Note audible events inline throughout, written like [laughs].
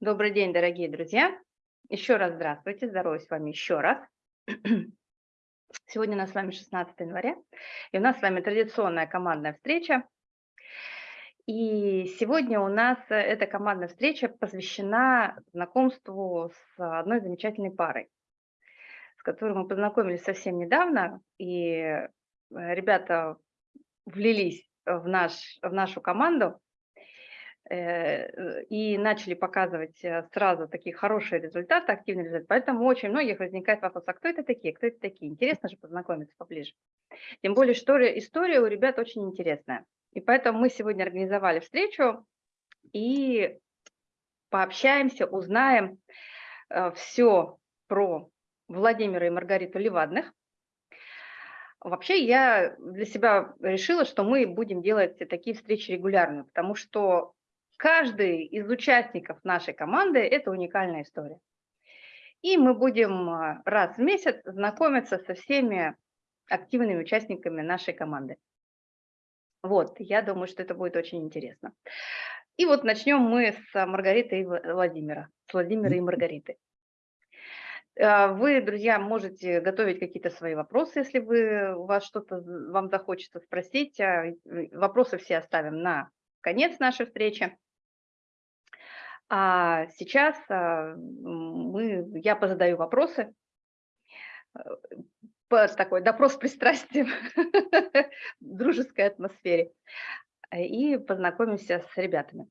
Добрый день, дорогие друзья. Еще раз здравствуйте, здороваюсь с вами еще раз. [clears throat] Сегодня у нас с вами 16 января, и у нас с вами традиционная командная встреча. И сегодня у нас эта командная встреча посвящена знакомству с одной замечательной парой, с которой мы познакомились совсем недавно, и э, ребята влились в, наш, в нашу команду, Э, и начали показывать э, сразу такие хорошие результаты, активные результаты. Поэтому очень многих возникает вопрос, а кто это такие, кто это такие? Интересно же познакомиться поближе. Тем более, что история у ребят очень интересная. И поэтому мы сегодня организовали встречу и пообщаемся, узнаем э, все про Владимира и Маргариту Левадных. Вообще я для себя решила, что мы будем делать такие встречи регулярно, потому что Каждый из участников нашей команды – это уникальная история. И мы будем а, раз в месяц знакомиться со всеми активными участниками нашей команды. Вот, я думаю, что это будет очень интересно. И вот начнем мы с Маргариты и Владимира, с Владимира и Маргариты. А, вы, друзья, можете готовить какие-то свои вопросы, если вы, у вас что-то вам захочется спросить. А, вопросы все оставим на конец нашей встречи. А сейчас а, мы, я позадаю вопросы, э, такой допрос с пристрастием в [laughs] дружеской атмосфере э, и познакомимся с ребятами.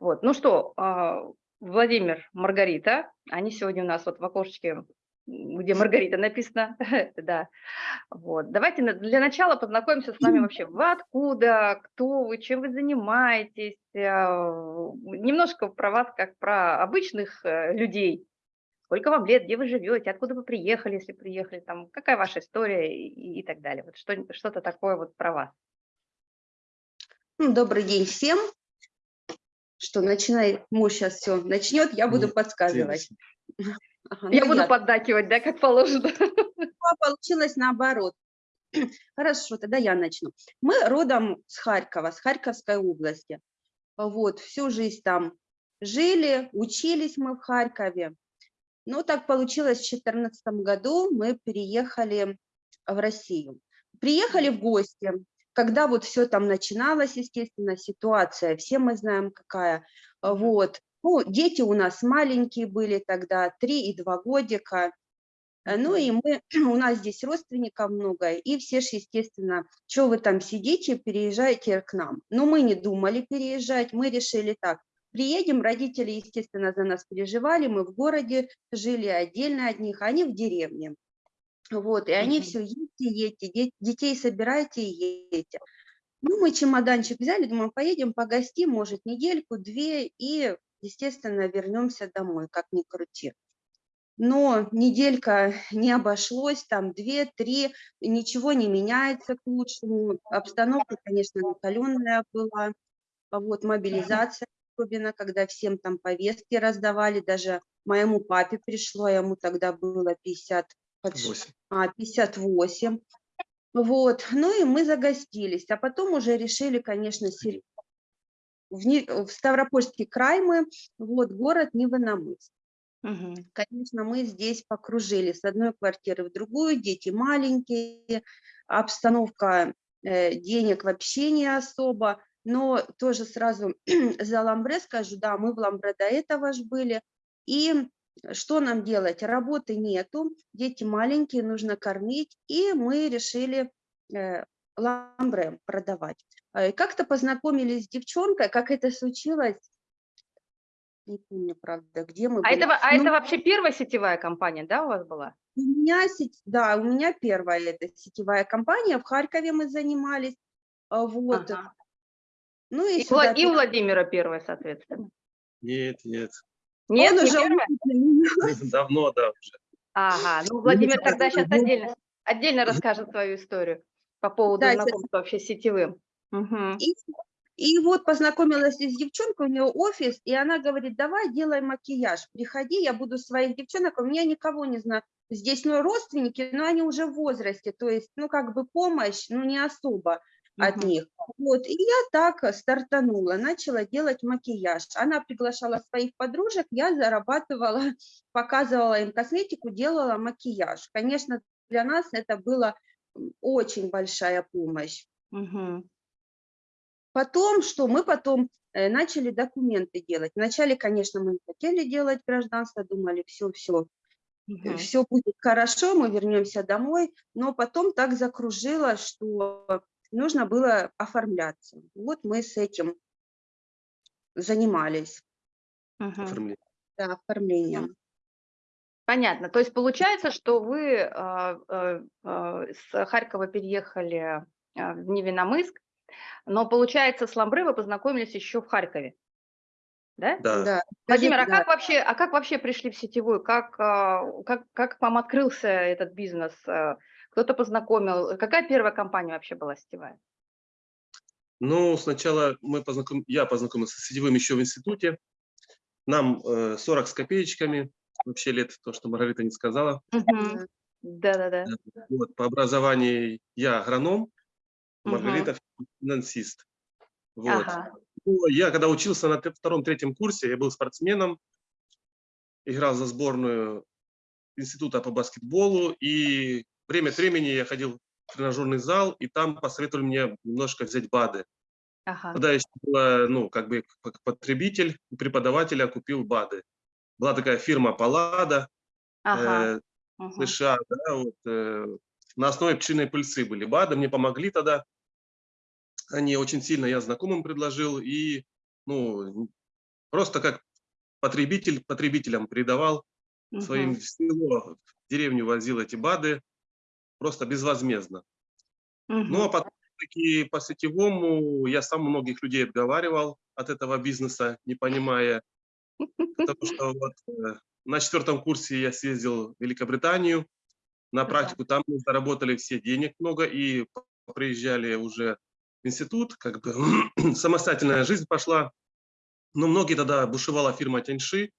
Вот. Ну что, а, Владимир, Маргарита, они сегодня у нас вот в окошечке где Маргарита написано, [laughs] да. Вот. Давайте для начала познакомимся с вами вообще. Вы откуда, кто вы, чем вы занимаетесь, э, немножко про вас как про обычных э, людей. Сколько вам лет, где вы живете, откуда вы приехали, если приехали, там, какая ваша история и, и так далее. Вот что-то что такое вот про вас. Ну, добрый день всем. Что, начинай, муж сейчас все начнет, я буду подсказывать. Ага, я ну, буду я... поддакивать, да, как положено. [laughs] Получилось наоборот. [clears throat] Хорошо, тогда я начну. Мы родом с Харькова, с Харьковской области. Вот, всю жизнь там жили, учились мы в Харькове. Но так получилось, в 2014 году мы переехали в Россию. Приехали в гости, когда вот все там начиналось, естественно, ситуация, все мы знаем какая. Вот, ну, дети у нас маленькие были тогда, 3 и 2 годика. Э, ну и мы, [clears throat] у нас здесь родственников много, и все же, естественно, что вы там сидите, переезжайте к нам. Но мы не думали переезжать, мы решили так, приедем, родители, естественно, за нас переживали, мы в городе жили отдельно от них, они в деревне. Вот, и они все, едьте, едьте, детей собирайте и едьте. Ну, мы чемоданчик взяли, думаем, поедем погостим, может, недельку, две, и естественно, вернемся домой, как ни крути. Но неделька [laughs] не обошлось, там две-три, ничего не меняется к лучшему. Обстановка, конечно, накаленная была, вот мобилизация, особенно когда всем там повестки раздавали, даже моему папе пришло, ему тогда было 50, 8. А, 58. Вот, ну и мы загостились, а потом уже решили, конечно, в, не, в Ставропольский край мы, вот, город Невыномыск. Угу. Конечно, мы здесь покружили с одной квартиры в другую, дети маленькие, обстановка э, денег вообще не особо, но тоже сразу [clears throat] за Ламбре скажу, да, мы в Ламбре до этого же были, и что нам делать? Работы нету, дети маленькие, нужно кормить, и мы решили э, ламбре продавать. Э, как-то познакомились с девчонкой, как это случилось, не помню, правда, где мы а были. Это, а ну, это вообще первая сетевая компания, да, у вас была? У меня, сеть, да, у меня первая это сетевая компания, в Харькове мы занимались, а, вот. Ага. Ну и, и, сюда, и Владимира первая, соответственно. Нет, нет. Нет, Он не уже [laughs] Давно, да, уже. Ага, ну Владимир тогда сейчас отдельно, отдельно расскажет свою историю по поводу да, знакомства вообще с сетевым. Угу. И, и вот познакомилась с девчонкой, у нее офис, и она говорит, давай делай макияж, приходи, я буду своих девчонок, у меня никого не знаю, здесь ну, родственники, но они уже в возрасте, то есть, ну, как бы помощь, ну, не особо. от Мгм. них. Вот, и я так э, стартанула, начала делать макияж. Она приглашала своих подружек, я зарабатывала, [laughs] показывала им косметику, делала макияж. Конечно, для нас это была очень большая помощь. Мгм. Потом, что мы потом э, начали документы делать. Вначале, конечно, мы не хотели делать гражданство, думали, все, все, Мгм. все будет хорошо, мы вернемся домой, но потом так закружило, что нужно было оформляться. Вот мы с этим занимались, Мгм. Оформление. да, оформлением. Понятно. То есть получается, что вы э, а, с Харькова переехали в Невиномыск, но получается, с Ламбры вы познакомились еще в Харькове, да? Да. Да. Владимир, а Скажите, да, как вообще, а как вообще пришли в сетевую? Как, а, как, как вам открылся этот бизнес? А, Кто-то познакомил? Какая первая компания вообще была сетевая? Ну, сначала мы познаком... я познакомился с сетевым еще в институте. Нам э, 40 с копеечками, вообще лет, то, что Маргарита не сказала. Да-да-да. Вот, по образованию я агроном. Маргарита финансист. Вот. Ага. Ну, я когда учился на тре- втором-третьем курсе, я был спортсменом, играл за сборную института по баскетболу, и время от времени я ходил в тренажерный зал, и там посоветовали мне немножко взять БАДы. Ага. Тогда еще было, ну, как бы как потребитель преподавателя купил БАДы. Была такая фирма Паллада, Ага. э, Мгм. США, да, вот, э, на основе пчелиной пыльцы были БАДы, мне помогли тогда. Они очень сильно, я знакомым предложил, и, ну, просто как потребитель потребителям передавал своим Мгм. в село, в деревню возил эти БАДы, просто безвозмездно. Ну, а потом таки по сетевому я сам многих людей отговаривал от этого бизнеса, не понимая, потому [laughs] что вот э, на четвертом курсе я съездил в Великобританию, на практику там мы заработали все денег много и приезжали уже институт, как бы [clears throat] самостоятельная жизнь пошла. Но многие тогда бушевала фирма Тяньши,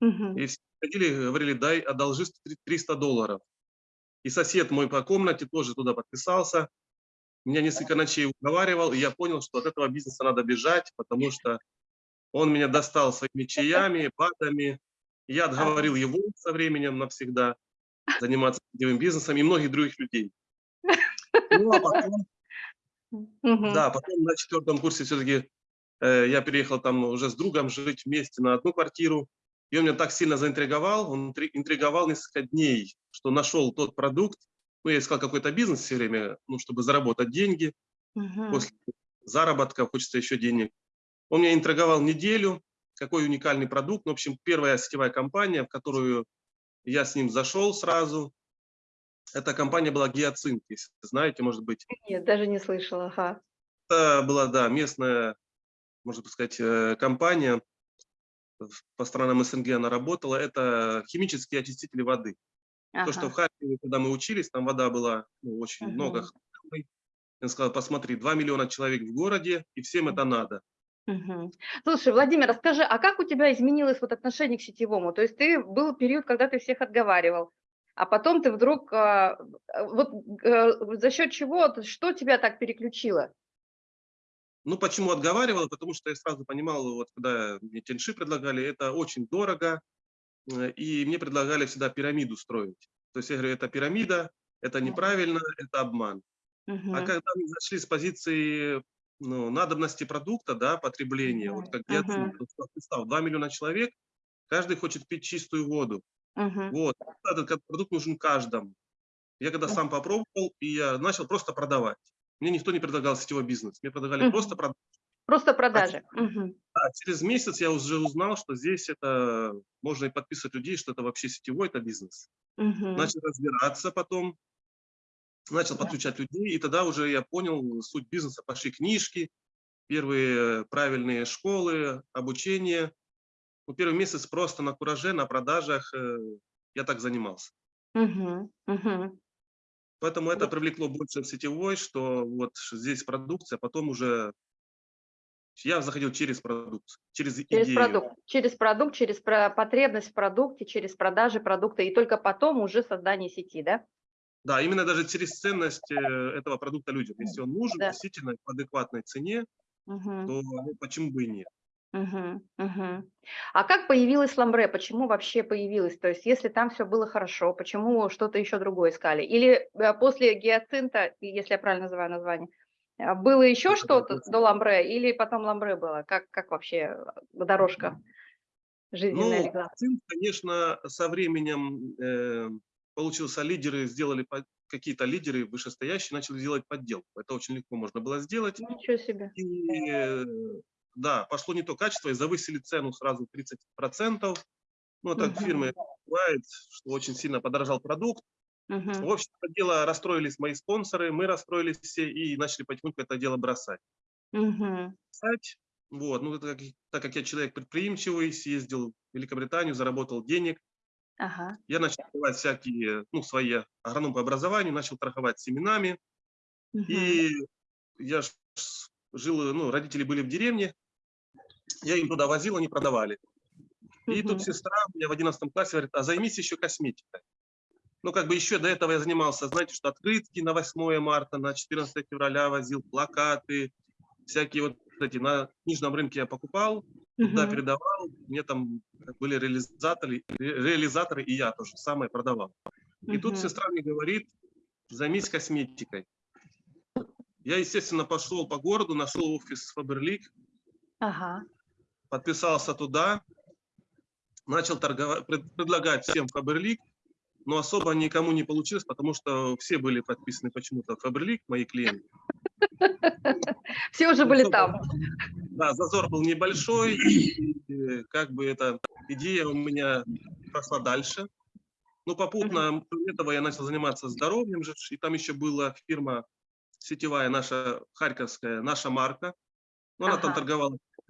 Мгм. и все ходили, говорили, дай, одолжи 300 долларов. И сосед мой по комнате тоже туда подписался. Меня несколько ночей уговаривал, и я понял, что от этого бизнеса надо бежать, потому что он меня достал своими чаями, батами. Я отговорил его со временем навсегда заниматься сетевым бизнесом и многих других людей. Ну, а потом, Мгм. да, потом на четвертом курсе все-таки я переехал там уже с другом жить вместе на одну квартиру. И он меня так сильно заинтриговал, он интри- интриговал несколько дней, что нашел тот продукт. Ну, я искал какой-то бизнес все время, ну, чтобы заработать деньги. Мгм. После заработка хочется еще денег. Он меня интриговал неделю, какой уникальный продукт. Ну, в общем, первая сетевая компания, в которую я с ним зашел сразу, эта компания была «Гиацинт», если знаете, может быть. Нет, даже не слышала. Ага. Это была, да, местная, можно сказать, э, компания. По странам СНГ она работала. Это химические очистители воды. То, что в Ага. Харькове, когда мы учились, там вода была ну, очень Мгм. много. Я сказал, посмотри, 2 миллиона человек в городе, и всем это надо. Мгм. Слушай, Владимир, расскажи, а как у тебя изменилось вот отношение к сетевому? То есть ты был период, когда ты всех отговаривал, а потом ты вдруг, а, а, вот э, за счет чего, что тебя так переключило? Ну, почему отговаривал? Потому что я сразу понимал, вот когда мне тенши предлагали, это очень дорого, э, и мне предлагали всегда пирамиду строить. То есть я говорю, это пирамида, это неправильно, это обман. А Мгм. когда мы зашли с позиции ну, надобности продукта, да, потребления, вот как вот представь, 2 миллиона человек, каждый хочет пить чистую воду. Мгм. Вот, этот продукт нужен каждому. Я когда сам попробовал, и я начал просто продавать. Мне никто не предлагал сетевой бизнес, мне предлагали Мгм. просто продать. Просто продажи. А через месяц я уже узнал, что здесь это можно и подписывать людей, что это вообще сетевой это бизнес. Мгм. Начал разбираться потом, начал Да. подключать людей, и тогда уже я понял суть бизнеса. Пошли книжки, первые правильные школы, обучение. Ну, первый месяц просто на кураже, на продажах э, я так занимался. Поэтому это привлекло больше в сетевой, что вот здесь продукция, потом уже я заходил через продукт, через Через идею. продукт, через продукт, через потребность в продукте, через продажи продукта, и только потом уже создание сети, да? Да, именно даже через ценность э, этого продукта людям. Если он нужен Да. действительно по адекватной цене, Мгм. то ну, почему бы и нет? Мгм, мгм. А как появилась ламбре? Почему вообще появилась? То есть, если там все было хорошо, почему что-то еще другое искали? Или э, после гиацинта, если я правильно называю название, э, было еще что-то гиацинт. до ламбре, или потом ламбре было? Как, как вообще э, дорожка жизненная Ну, легла? цинк, конечно, со временем э, получился лидеры, сделали какие-то лидеры вышестоящие, начали делать подделку. Это очень легко можно было сделать. Ничего себе. И э, да, пошло не то качество, и завысили цену сразу 30%. Ну, так Мгм. фирмы бывает, что очень сильно подорожал продукт. Мгм, В общем, это дело расстроились мои спонсоры, мы расстроились все и начали потихоньку это дело бросать. Бросать. Вот, ну, это как- так как я человек предприимчивый, съездил в Великобританию, заработал денег, Ага. я начал давать всякие, ну, свои агроном по образованию, начал торговать семенами. мгм, И я жил, ну, родители были в деревне, я им туда возил, они продавали. И мгм. тут сестра у меня в 11 классе говорит, а займись еще косметикой. Ну, как бы еще до этого я занимался, знаете, что открытки на 8 марта, на 14 февраля возил, плакаты, всякие вот эти на книжном рынке я покупал, туда Мгм. передавал, мне там были реализаторы, ре- реализаторы, и я тоже самое продавал. И тут сестра мне говорит, займись косметикой. Я, естественно, пошел по городу, нашел офис Фаберлик, Ага. Подписался туда, начал торговать, пред- предлагать всем Фаберлик, но особо никому не получилось, потому что все были подписаны почему-то Фаберлик, мои клиенты. [laughs] Все уже были Особо- там. Да, зазор был небольшой, и, как бы эта идея у меня пошла дальше. Ну, попутно кроме этого я начал заниматься здоровьем и там еще была фирма сетевая наша, харьковская, наша марка. Ну, она там Ага.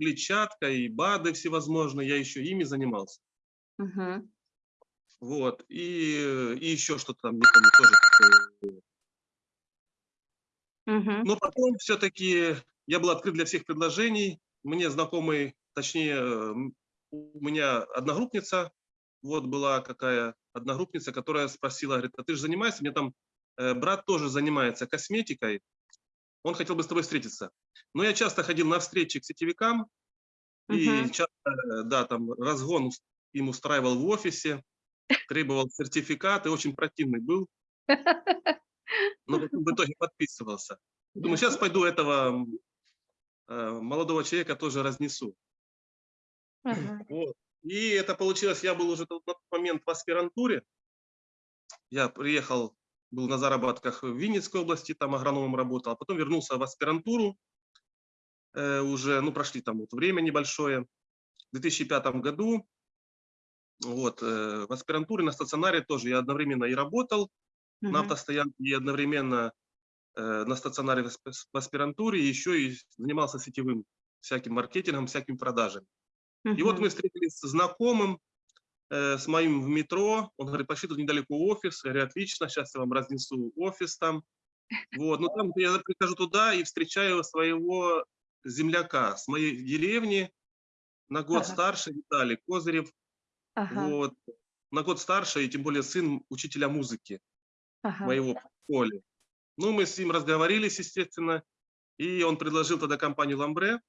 Торговала клетчаткой, БАДы всевозможные, я еще ими занимался. Мгм. Вот, и, и еще что-то там, не помню, тоже. такое. Мгм. Но потом все-таки я был открыт для всех предложений. Мне знакомый, точнее, у меня одногруппница, вот была какая одногруппница, которая спросила, говорит, а ты же занимаешься? Мне там э, брат тоже занимается косметикой, он хотел бы с тобой встретиться. Но я часто ходил на встречи к сетевикам, и Мгм. часто, э, да, там разгон им устраивал в офисе, требовал сертификат, и очень противный был. Но в итоге подписывался. Думаю, сейчас пойду этого э, молодого человека тоже разнесу. Ага. Вот. И это получилось, я был уже на тот момент в аспирантуре. Я приехал, был на заработках в Винницкой области, там агрономом работал, а потом вернулся в аспирантуру. Э, уже, ну, прошли там вот время небольшое. В 2005 году вот, э, в аспирантуре на стационаре тоже я одновременно и работал, на Мгм. автостоянке и одновременно э, на стационаре в асп- в аспирантуре, еще и занимался сетевым всяким маркетингом, всякими продажами. И вот мы встретились с знакомым, с моим в метро. Он говорит, пошли тут недалеко офис. Я говорю, отлично, сейчас я вам разнесу офис там. Вот, ну там я прихожу туда и встречаю своего земляка с моей деревни, на год Ага. старше, Виталий Козырев. Ага. Вот, на год старше, и тем более сын учителя музыки Ага. моего школе. Ну, мы с ним разговорились, естественно, и он предложил тогда компанию «Ламбре».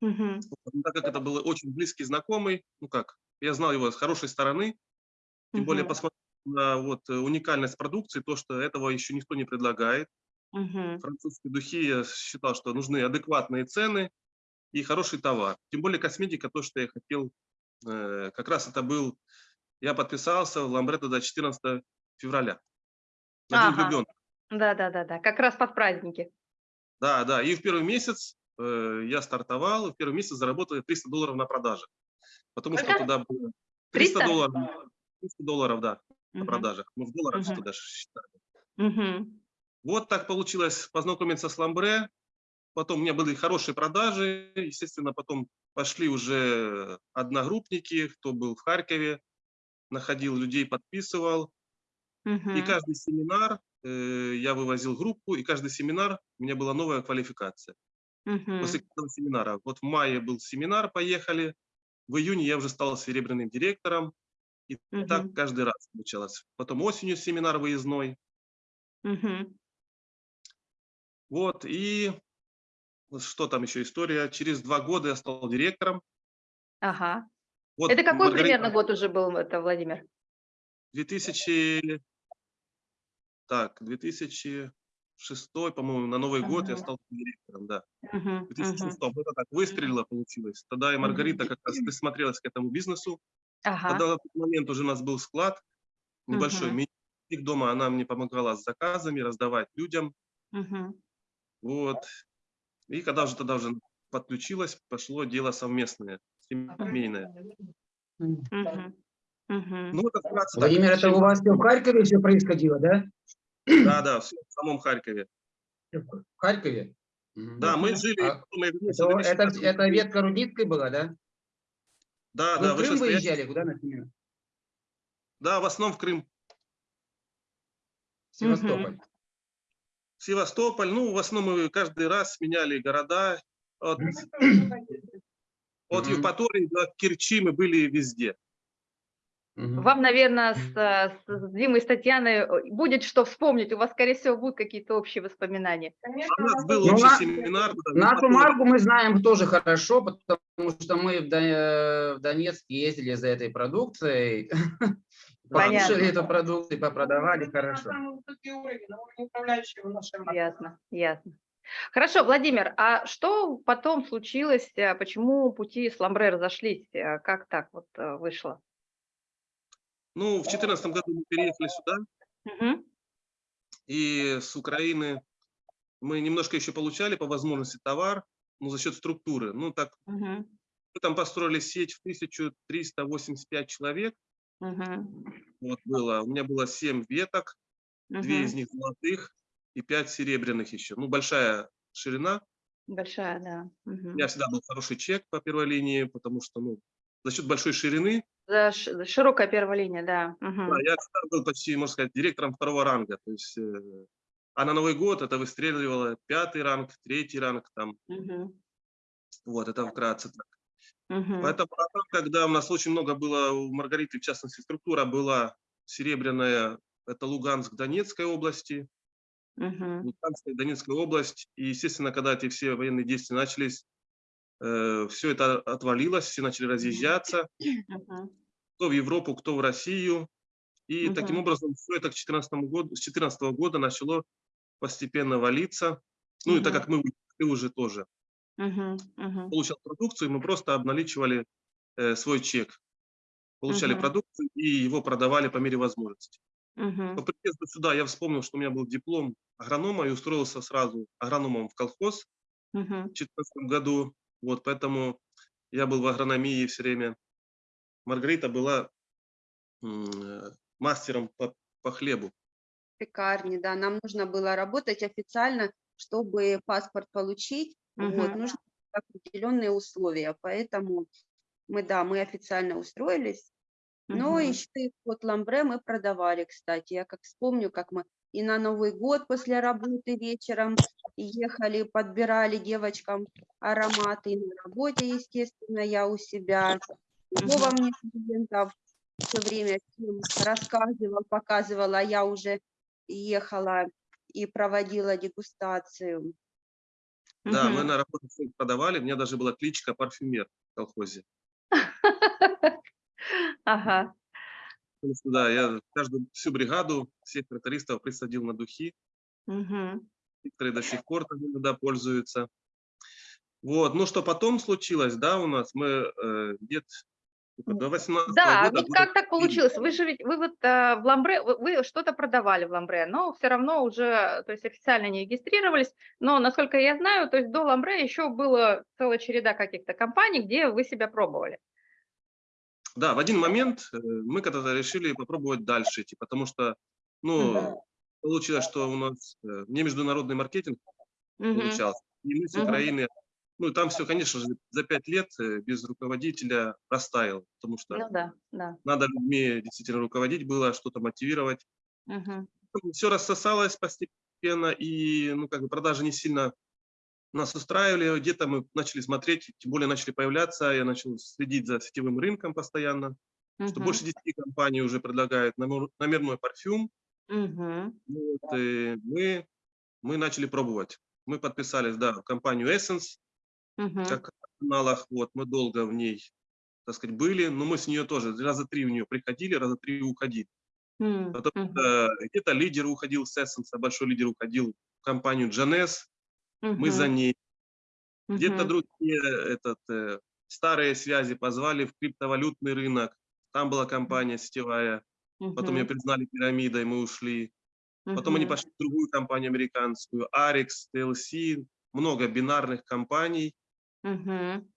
Ну, так как это был очень близкий знакомый, ну как, я знал его с хорошей стороны, тем более Мгм. посмотрев на вот э, уникальность продукции, то, что этого еще никто не предлагает. Мгм. Французские духи, я считал, что нужны адекватные цены и хороший товар. Тем более косметика, то, что я хотел, э, как раз это был, я подписался в Ламбре тогда 14 февраля. На День Ага. влюбленных. Да, да, да, да. Как раз под праздники. Да, да. И в первый месяц э, я стартовал, в первый месяц заработал я 300 долларов на продажах. Потому что туда было 300 300? долларов. 300 долларов, да, на продажах. Мы в долларах Мгм. что даже считали. Вот так получилось познакомиться с Ламбре. Потом у меня были хорошие продажи. Естественно, потом пошли уже одногруппники, кто был в Харькове, находил людей, подписывал. И каждый семинар э, я вывозил группу, и каждый семинар у меня была новая квалификация. после Мгм. каждого семинара. Вот в мае был семинар, поехали. В июне я уже стал серебряным директором. И так Мгм. каждый раз получалось. Потом осенью семинар выездной. Мгм. Вот, и что там еще история. Через два года я стал директором. Ага. Вот Это какой Маргарита, примерно год уже был, это, Владимир? 2000, так, 2006, по-моему, на Новый год я стал директором, да. Мгм, В 2006 мгм. это так выстрелило, получилось. Тогда и Маргарита как раз присмотрелась к этому бизнесу. Ага. Тогда на тот момент уже у нас был склад небольшой. Мгм. Мини- дома она мне помогала с заказами, раздавать людям. Мгм. Вот. И когда уже тогда уже подключилась, пошло дело совместное, семейное. Мгм. Мгм. Ну, это вкратце так. Владимир, это у вас все в Харькове все происходило, да? Да, да, в самом Харькове. В Харькове? Да, мы жили... А вернулся в Это, это, 2005 это ветка Рудницкой была, да? Да, Вы да, в Крым вышестоящий- выезжали, куда на смену? Да, в основном в Крым. Севастополь. Севастополь, ну, в основном мы каждый раз меняли города. От, от. Евпатории до Керчи мы были везде. Вам, наверное, с, с Димой и с Татьяной э, будет что вспомнить. У вас, скорее всего, будут какие-то общие воспоминания. У нас был Ну, общий на- семинар. да, Нашу марку мы знаем тоже хорошо, потому что мы в До- в Донецк ездили за этой продукцией. [laughs] Понятно. Эту продукцию, попродавали хорошо. Ясно, ясно. Хорошо, Владимир, а что потом случилось? э, Почему пути с Ламбре разошлись? Э, Как так вот вышло? Ну, в 2014 году мы переехали сюда, Мгм. и с Украины мы немножко еще получали по возможности товар, но за счет структуры. Ну, так, Мгм. мы там построили сеть в 1385 человек, Мгм. вот было. У меня было 7 веток, две Мгм. из них золотых и 5 серебряных еще. Ну, большая ширина. Большая, да. У Мгм. меня всегда был хороший чек по первой линии, потому что, ну, за счет большой ширины, За широкая первая линия, да. Мгм. да, я был почти, можно сказать, директором второго ранга. То есть, э, а на Новый год это выстреливало пятый ранг, третий ранг, там, Мгм. вот, это вкратце так. Мгм. Поэтому, а когда у нас очень много было, у Маргариты, в частности, структура была серебряная, это Луганск, Донецкой области, Мгм. Луганская, Донецкая область. И, естественно, когда эти все военные действия начались, все это отвалилось, все начали разъезжаться, кто в Европу, кто в Россию. И таким Мгм. образом все это к 14 году, с 2014 года начало постепенно валиться. Ну и так как мы уехали уже тоже. Мгм. получал продукцию, мы просто обналичивали э, свой чек. Получали Мгм. продукцию и его продавали по мере возможности. По Мгм. приезду сюда я вспомнил, что у меня был диплом агронома и устроился сразу агрономом в колхоз Мгм. в 2014 году. Вот, поэтому я был в агрономии все время. Маргарита была э, мастером по, по хлебу. пекарни, да, нам нужно было работать официально, чтобы паспорт получить, вот, Мгм. нужны определенные условия, поэтому мы, да, мы официально устроились, но Мгм. еще и вот ламбре мы продавали, кстати, я как вспомню, как мы и на Новый год после работы вечером ехали, подбирали девочкам ароматы, и на работе, естественно, я у себя, Мгм. мне клиентов все время всем рассказывал, показывал, а я уже ехала и проводила дегустацию. Да, мы Мгм. на работе продавали. У меня даже была кличка парфюмер в колхозе. [laughs] Ага. Да, я каждую, всю бригаду, всех трактористов присадил на духи. Мгм. Некоторые до сих пор иногда пользуются. Вот, ну что потом случилось, да, у нас мы э, где-то до 18 Да, года... вот года как так получилось? Вы же ведь, вы вот э, в Ламбре, вы, вы что-то продавали в Ламбре, но все равно уже, то есть официально не регистрировались, но, насколько я знаю, то есть до Ламбре еще была целая череда каких-то компаний, где вы себя пробовали. Да, в один момент э, мы когда-то решили попробовать дальше идти, потому что, ну, Мгм. получилось, что у нас э, не международный маркетинг Мгм. получался. И мы с. Украины, ну, и там все, конечно же, за пять лет э, без руководителя растаял, потому что Ну да, да. надо людьми действительно руководить было, что-то мотивировать. Мгм. Все рассосалось постепенно, и, ну, как бы продажи не сильно нас устраивали. Где-то мы начали смотреть, тем более начали появляться, я начал следить за сетевым рынком постоянно, что Мгм. больше 10 компаний уже предлагают номер- номерной парфюм, Мгм. Ну Вот, э, мы, мы начали пробовать. Мы подписались, да, в компанию Essence, Мгм. как в каналах, вот, мы долго в ней, так сказать, были, но мы с нее тоже раза три в нее приходили, раза три уходили. М, Потому что где-то лидер уходил с Essence, а большой лидер уходил в компанию Джанес, мы за ней. Где-то другие этот, э, старые связи позвали в криптовалютный рынок. Там была компания сетевая. Потом ее признали пирамидой, мы ушли. Потом они пошли в другую компанию американскую, Arix, TLC, много бинарных компаний. Мгм.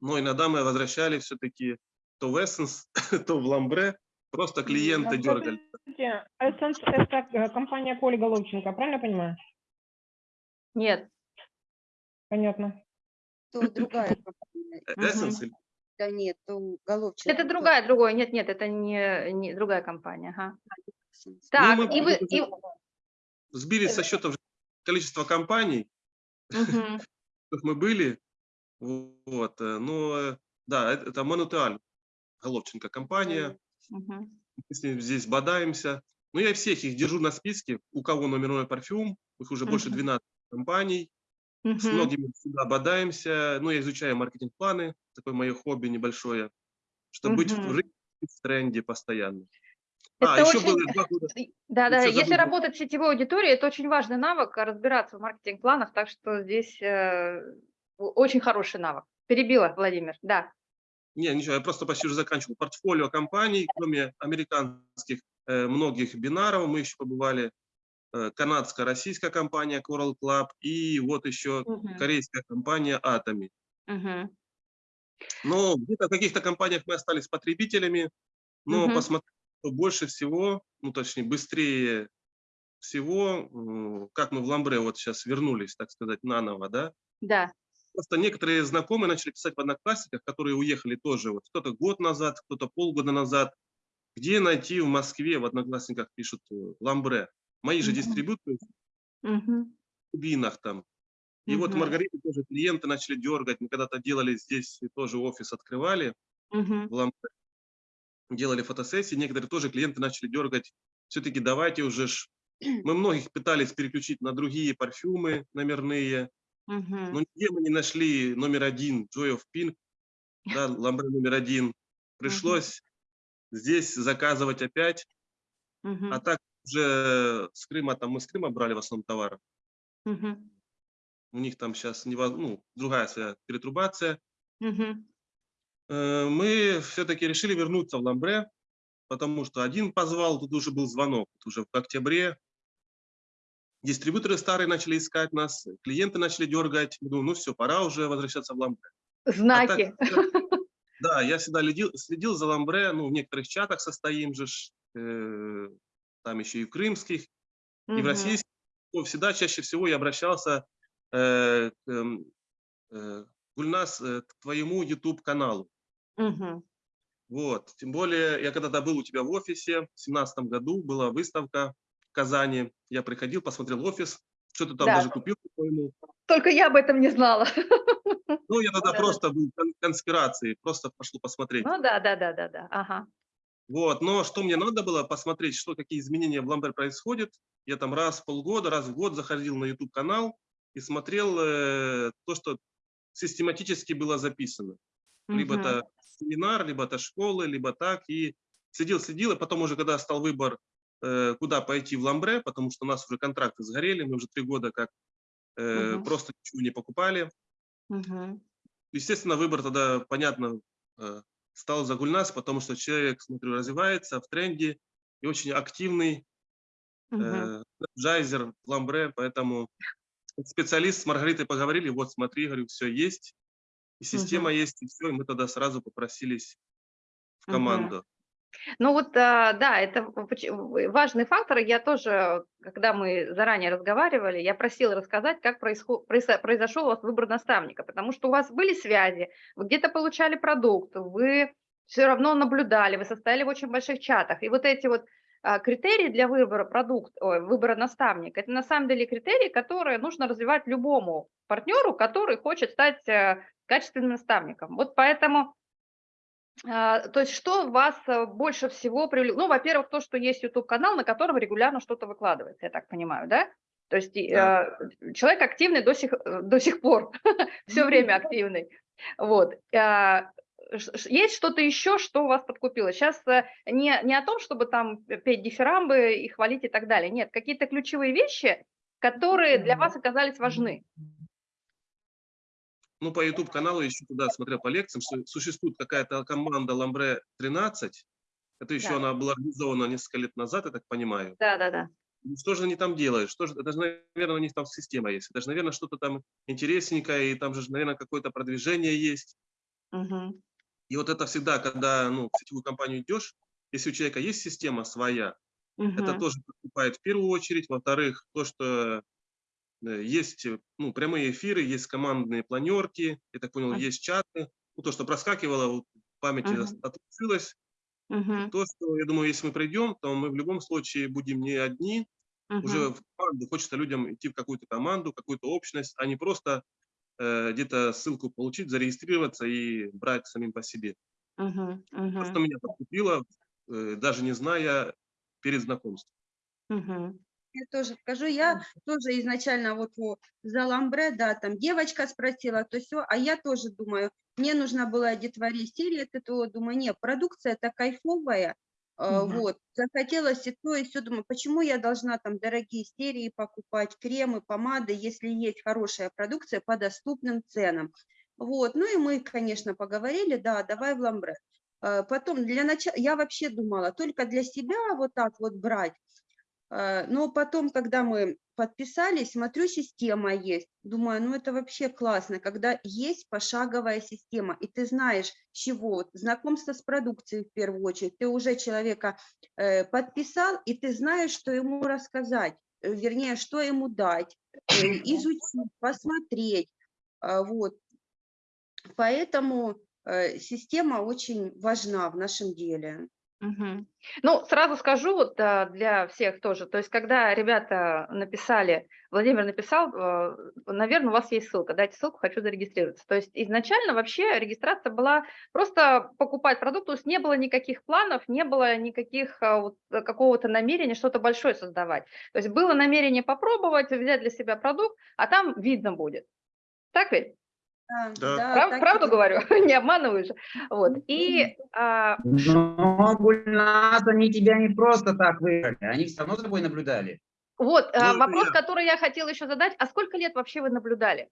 Но иногда мы возвращали все-таки то в Essence, [coughs] то в Ламбре. Просто клиенты дергали. Скажите, Essence – это э, компания Коли Головченко, правильно понимаю? Нет. Понятно. То другая компания. Э, или- Да нет, то Головченко. Это то другая, другой. Нет, нет, это не, не другая компания. Ага. Так, мы и вы... и- Сбили со счета уже количество компаний, которых [laughs] мы были. Вот. э, Но э, да, это, Монутуаль, Головченко компания. Мы с ним здесь бодаемся. Но я всех их держу на списке, у кого номерной парфюм, их уже больше Мгм. 12 компаний. С многими всегда бодаемся. Ну, я изучаю маркетинг-планы, такое мое хобби небольшое, чтобы быть в рынке, в тренде постоянно. А, Это еще очень- было два года. Да, да, если забыл. работать с сетевой аудиторией, это очень важный навык, а, разбираться в маркетинг-планах, так что здесь э, очень хороший навык. Перебила, Владимир, да. Не, ничего, я просто почти уже заканчивал. Портфолио компаний, кроме американских э, многих бинаров, мы еще побывали. Э, канадская, российская компания Coral Club и вот еще Мгм. корейская компания Atomy. Мгм. Но где-то в каких-то компаниях мы остались потребителями, но Мгм. посмотрим, что больше всего, ну точнее быстрее всего, как мы в Ламбре вот сейчас вернулись, так сказать, наново, да, Да. Просто некоторые знакомые начали писать в одноклассниках, которые уехали тоже, вот кто-то год назад, кто-то полгода назад. Где найти в Москве, в одноклассниках пишут э, Ламбре. Мои же дистрибьюторы в Бинах там. И вот. Маргарита тоже клиенты начали дергать. Мы когда-то делали здесь, тоже офис открывали в Ламбре. Делали фотосессии, некоторые тоже клиенты начали дергать. Все-таки давайте уже ж... Мы многих пытались переключить на другие парфюмы номерные. Но нигде мы не нашли номер один, Joy of Pink, да, ламбре номер один. Пришлось здесь заказывать опять, а так уже с Крыма, там мы с Крыма брали в основном товары. Мгм. У них там сейчас ну, другая своя перетрубация. Э, Мы все-таки решили вернуться в ламбре, потому что один позвал, тут уже был звонок, тут уже в октябре. Дистрибьюторы старые начали искать нас, клиенты начали дергать. Мы думаем, ну все, пора уже возвращаться в ламбре. Знаки. Да, я всегда следил, следил за Ламбре, ну, в некоторых чатах состоим же, э, там еще и в крымских, и в российских. Всегда чаще всего я обращался э, к эм, э, Гульнас, э, к твоему YouTube-каналу. Мгм. Вот. Тем более, я когда-то был у тебя в офисе, в семнадцатом году была выставка в Казани. Я приходил, посмотрел офис, что-то там Да. даже купил, по-моему. Только я об этом не знала. Ну, я тогда Да-да. просто был в кон- конспирации, просто пошел посмотреть. Ну да, да, да, да, да. Ага. Вот, но что мне надо было посмотреть, что какие изменения в Ламбер происходят. Я там раз в полгода, раз в год заходил на YouTube канал и смотрел э, то, что систематически было записано. Либо Мгм. это семинар, либо это школы, либо так. И следил, следил, и потом уже, когда стал выбор, э, куда пойти в Ламбре, потому что у нас уже контракты сгорели, мы уже три года как э, Мгм. просто ничего не покупали. Мгм. Естественно, выбор тогда, понятно, э, стал за Гульнас, потому что человек, смотрю, развивается в тренде и очень активный, Мгм. э, джайзер, ламбре, поэтому специалист с Маргаритой поговорили, вот смотри, говорю, все есть, и система Мгм. есть, и все, и мы тогда сразу попросились в команду. Ну вот, а, да, это важный фактор. Я тоже, когда мы заранее разговаривали, я просила рассказать, как происход- произо- произошел у вас выбор наставника, потому что у вас были связи, вы где-то получали продукт, вы все равно наблюдали, вы состояли в очень больших чатах. И вот эти вот а, критерии для выбора продукта, выбора наставника, это на самом деле критерии, которые нужно развивать любому партнеру, который хочет стать э, качественным наставником. Вот поэтому То есть что вас э, больше всего привлекло? Ну, во-первых, то, что есть YouTube-канал, на котором регулярно что-то выкладывается, я так понимаю, да? То есть Да. э, человек активный до сих, э, до сих пор, [laughs] все время активный. Вот. А, Есть что-то еще, что вас подкупило? Сейчас не, не о том, чтобы там петь дифирамбы и хвалить и так далее. Нет, какие-то ключевые вещи, которые для вас оказались важны. Ну, по YouTube-каналу еще туда смотрел по лекциям, что существует какая-то команда Ламбре 13. Это еще Да. она была организована несколько лет назад, я так понимаю. Да, да, да. Что же они там делают? Что же, это же, наверное, у них там система есть. Это же, наверное, что-то там интересненькое, и там же, наверное, какое-то продвижение есть. Мгм. И вот это всегда, когда ну, в сетевую компанию идешь, если у человека есть система своя, это Мгм. тоже покупает в первую очередь. Во-вторых, то, что есть э, ну, прямые эфиры, есть командные планерки, я так понял, Мгм. есть чаты. Ну, то, что проскакивало, вот, в памяти Мгм. отложилось. Мгм. То, что, я думаю, если мы пройдем, то мы в любом случае будем не одни, уже Мгм. в команду. Хочется людям идти в какую-то команду, какую-то общность, а не просто э, где-то ссылку получить, зарегистрироваться и брать самим по себе. Мгм. То, Мгм. что меня подкупило, э, даже не зная перед знакомством. Мгм. Я тоже скажу, я тоже изначально вот о, за ламбре, да, там девочка спросила, то все, а я тоже думаю, мне нужно было детворе серии от этого, думаю, нет, продукция-то кайфовая, э, Мгм. вот, захотелось и то, и все, думаю, почему я должна там дорогие серии покупать, кремы, помады, если есть хорошая продукция по доступным ценам. Вот, ну и мы, конечно, поговорили, да, давай в ламбре. Э, Потом для начала, я вообще думала, только для себя вот так вот брать, Э, Но потом, когда мы подписались, смотрю, система есть. Думаю, ну это вообще классно, когда есть пошаговая система, и ты знаешь, чего. Знакомство с продукцией в первую очередь. Ты уже человека э, подписал, и ты знаешь, что ему рассказать, э, вернее, что ему дать, э, изучить, посмотреть. А, Вот. Поэтому система очень важна в нашем деле. Мгм. Ну, сразу скажу вот а, для всех тоже, то есть когда ребята написали, Владимир написал, наверное, у вас есть ссылка, дайте ссылку, хочу зарегистрироваться. То есть изначально вообще регистрация была просто покупать продукт, то есть не было никаких планов, не было никаких а, вот, э, какого-то намерения что-то большое создавать. То есть было намерение попробовать, взять для себя продукт, а там видно будет. Так ведь? Да. Прав- так и правду есть. говорю, [laughs] не обманываю же. Вот. И а, Но, Гульнас, они тебя не просто так выбрали, они все равно за тобой наблюдали. Вот, Ну, а, это вопрос, я. который я хотела еще задать, а сколько лет вообще вы наблюдали?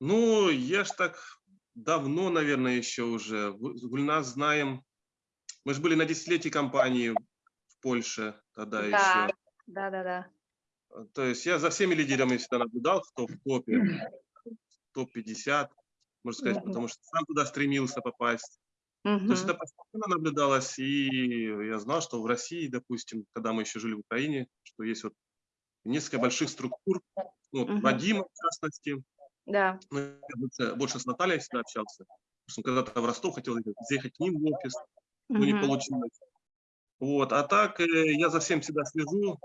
Ну, я ж так давно, наверное, еще уже. Гу- с Гульназ знаем. Мы же были на десятилетии компании в Польше тогда Да. еще. Да, да, да. То есть я за всеми лидерами всегда наблюдал, кто в топе, топ-50, можно сказать, Мгм. потому что сам туда стремился попасть. То есть это постоянно наблюдалось, и я знал, что в России, допустим, когда мы еще жили в Украине, что есть вот несколько больших структур, ну, вот Мгм. Вадима, в частности, Да. ну, я больше, больше с Натальей всегда общался, потому что когда-то в Ростов хотел ехать, заехать к ним в офис, но не получилось. Вот, а так э, я за всем всегда слежу,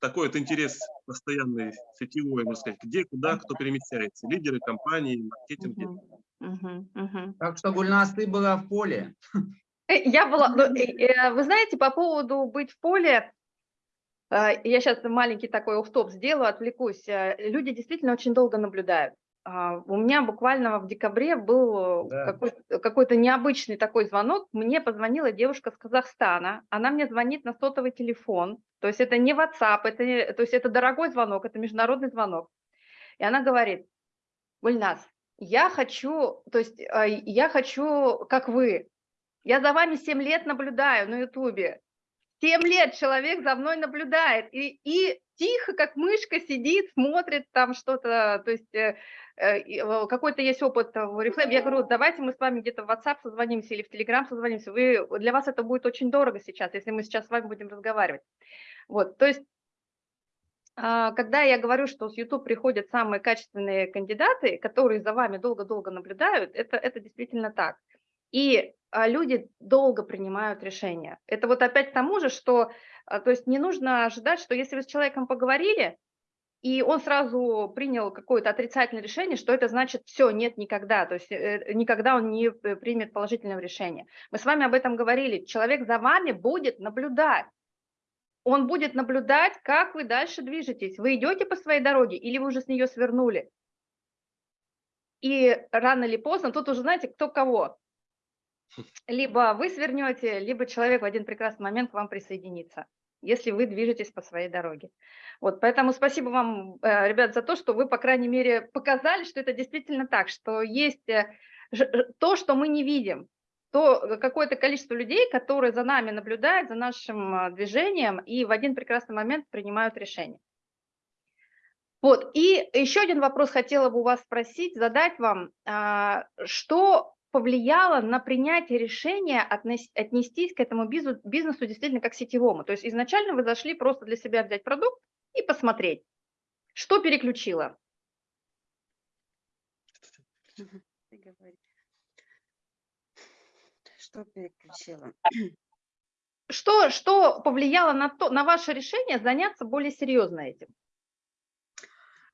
такой вот интерес постоянный, сетевой, можно сказать, где, куда, кто перемещается, лидеры компании, маркетинги. Мгм. Мгм. Мгм. Так что, Гульнас, ты была в поле. [laughs] Э, Я была, ну, э, вы знаете, по поводу быть в поле, э, я сейчас маленький такой офф-топ сделаю, отвлекусь. Люди действительно очень долго наблюдают. А, У меня буквально в декабре был Да. какой- какой-то необычный такой звонок. Мне позвонила девушка с Казахстана. Она мне звонит на сотовый телефон. То есть это не WhatsApp, это, то есть это дорогой звонок, это международный звонок. И она говорит, Гульнас, я хочу, то есть а, я хочу, как вы, я за вами 7 лет наблюдаю на Ютубе. 7 лет человек за мной наблюдает и, и тихо, как мышка, сидит, смотрит там что-то, то есть э, э, какой-то есть опыт в Oriflame. Я говорю, давайте мы с вами где-то в WhatsApp созвонимся или в Telegram созвонимся. Вы, для вас это будет очень дорого сейчас, если мы сейчас с вами будем разговаривать. Вот, то есть а, когда я говорю, что с YouTube приходят самые качественные кандидаты, которые за вами долго-долго наблюдают, это, это действительно так. И люди долго принимают решения. Это вот опять к тому же, что а, то есть не нужно ожидать, что если вы с человеком поговорили, и он сразу принял какое-то отрицательное решение, что это значит все, нет никогда, то есть э, никогда он не э, примет положительного решения. Мы с вами об этом говорили, человек за вами будет наблюдать, он будет наблюдать, как вы дальше движетесь, вы идете по своей дороге или вы уже с нее свернули. И рано или поздно, тут уже знаете, кто кого. Либо вы свернете, либо человек в один прекрасный момент к вам присоединится, если вы движетесь по своей дороге. Вот, поэтому спасибо вам, э, ребят, за то, что вы, по крайней мере, показали, что это действительно так, что есть э, то, что мы не видим, то э, какое-то количество людей, которые за нами наблюдают, за нашим движением и в один прекрасный момент принимают решение. Вот, и еще один вопрос хотела бы у вас спросить, задать вам, что повлияло на принятие решения отнестись к этому бизнесу, действительно как сетевому? То есть изначально вы зашли просто для себя взять продукт, и посмотреть, что переключило. Что переключило? Что, что повлияло на, то, на ваше решение заняться более серьезно этим?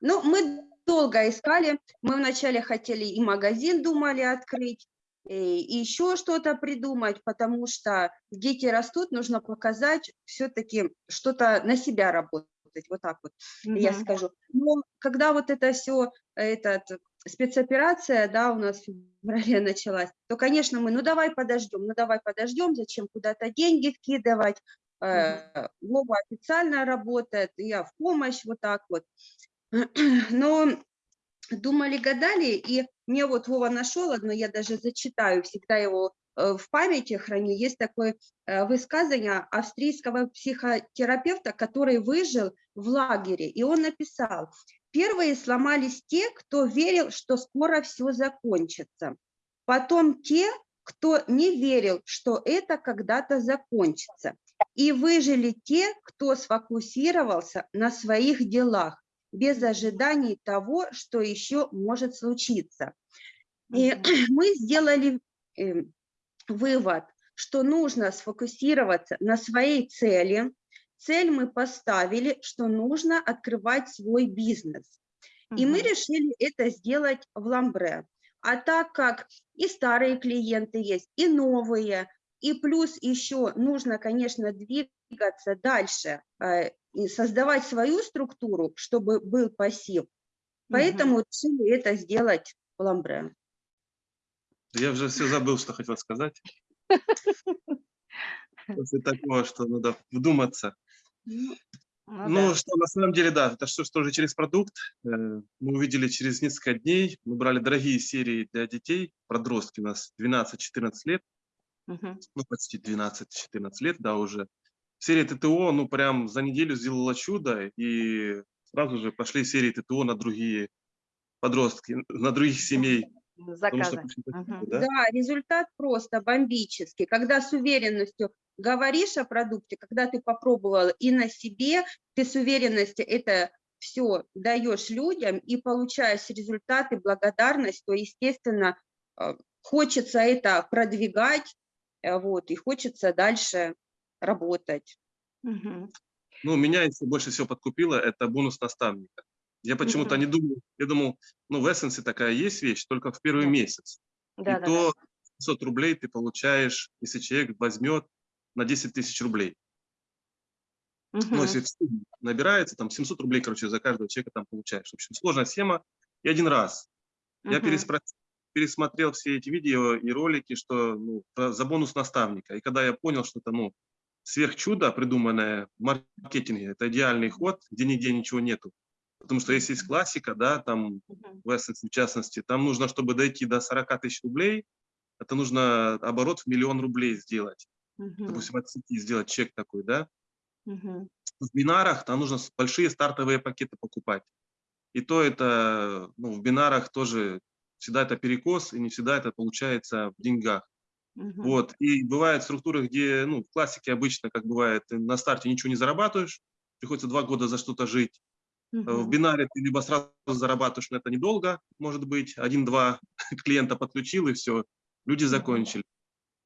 Ну, мы долго искали. Мы вначале хотели и магазин думали открыть, и еще что-то придумать, потому что дети растут, нужно показать все-таки что-то на себя работать вот так вот mm -hmm. я скажу. Но когда вот это все, этот, спецоперация, да, у нас в феврале [laughs] началась, то, конечно, мы, ну давай подождем, ну давай подождем, зачем куда-то деньги вкидывать, -hmm. Вова официально работает, я в помощь, вот так вот. [clears throat] Но думали, гадали, и мне вот Вова нашел одно, я даже зачитаю, всегда его Э, в памяти храню, есть такое э, высказывание австрийского психотерапевта, который выжил в лагере, и он написал, первые сломались те, кто верил, что скоро все закончится, потом те, кто не верил, что это когда-то закончится, и выжили те, кто сфокусировался на своих делах, без ожиданий того, что еще может случиться. И [clears throat] мы сделали эм, вывод, что нужно сфокусироваться на своей цели. Цель мы поставили, что нужно открывать свой бизнес. И мы решили это сделать в Ламбре. А так как и старые клиенты есть, и новые, и плюс еще нужно, конечно, двигаться дальше э, и создавать свою структуру, чтобы был пассив. Поэтому угу. решили это сделать в Ламбре. Я уже все забыл, что хотел сказать. После такого, что надо вдуматься. Ну, ну, ну да. что на самом деле, да, это что, что же через продукт. Э, мы увидели через несколько дней, мы брали дорогие серии для детей, подростки у нас 12-14 лет, угу. ну почти 12-14 лет, да, уже. Серия ТТО, ну прям за неделю сделала чудо, и сразу же пошли серии ТТО на другие подростки, на других семей заказы. Угу. Да? да, результат просто бомбический. Когда с уверенностью говоришь о продукте, когда ты попробовал и на себе, ты с уверенностью это все даешь людям и получаешь результаты, благодарность, то, естественно, э, хочется это продвигать, э, вот, и хочется дальше работать. Угу. Ну, меня если больше всего подкупило, это бонус наставника. Я почему-то -hmm. не думал, я думал, ну, в Essence такая есть вещь, только в первый да. месяц. Да, и да, то да. 500 рублей ты получаешь, если человек возьмет на 10 тысяч рублей. -hmm. Ну, если набирается, там 700 рублей, короче, за каждого человека там получаешь. В общем, сложная схема. И один раз -hmm. я переспросил, пересмотрел все эти видео и ролики, что ну, за бонус наставника. И когда я понял, что это ну, сверхчудо, придуманное в маркетинге, это идеальный ход, где нигде ничего нету. Потому что если есть классика, да, там в Essence в частности, там нужно, чтобы дойти до 40 тысяч рублей, это нужно оборот в миллион рублей сделать. Uh -huh. Допустим, от сети сделать чек такой, да. Uh -huh. В бинарах там нужно большие стартовые пакеты покупать. И то это, ну, в бинарах тоже всегда это перекос, и не всегда это получается в деньгах. Uh -huh. Вот. И бывают структуры, где, ну, в классике обычно, как бывает, ты на старте ничего не зарабатываешь, приходится два года за что-то жить. Угу. В бинаре ты либо сразу зарабатываешь на это недолго, может быть, один-два [laughs] клиента подключил и все, люди закончили.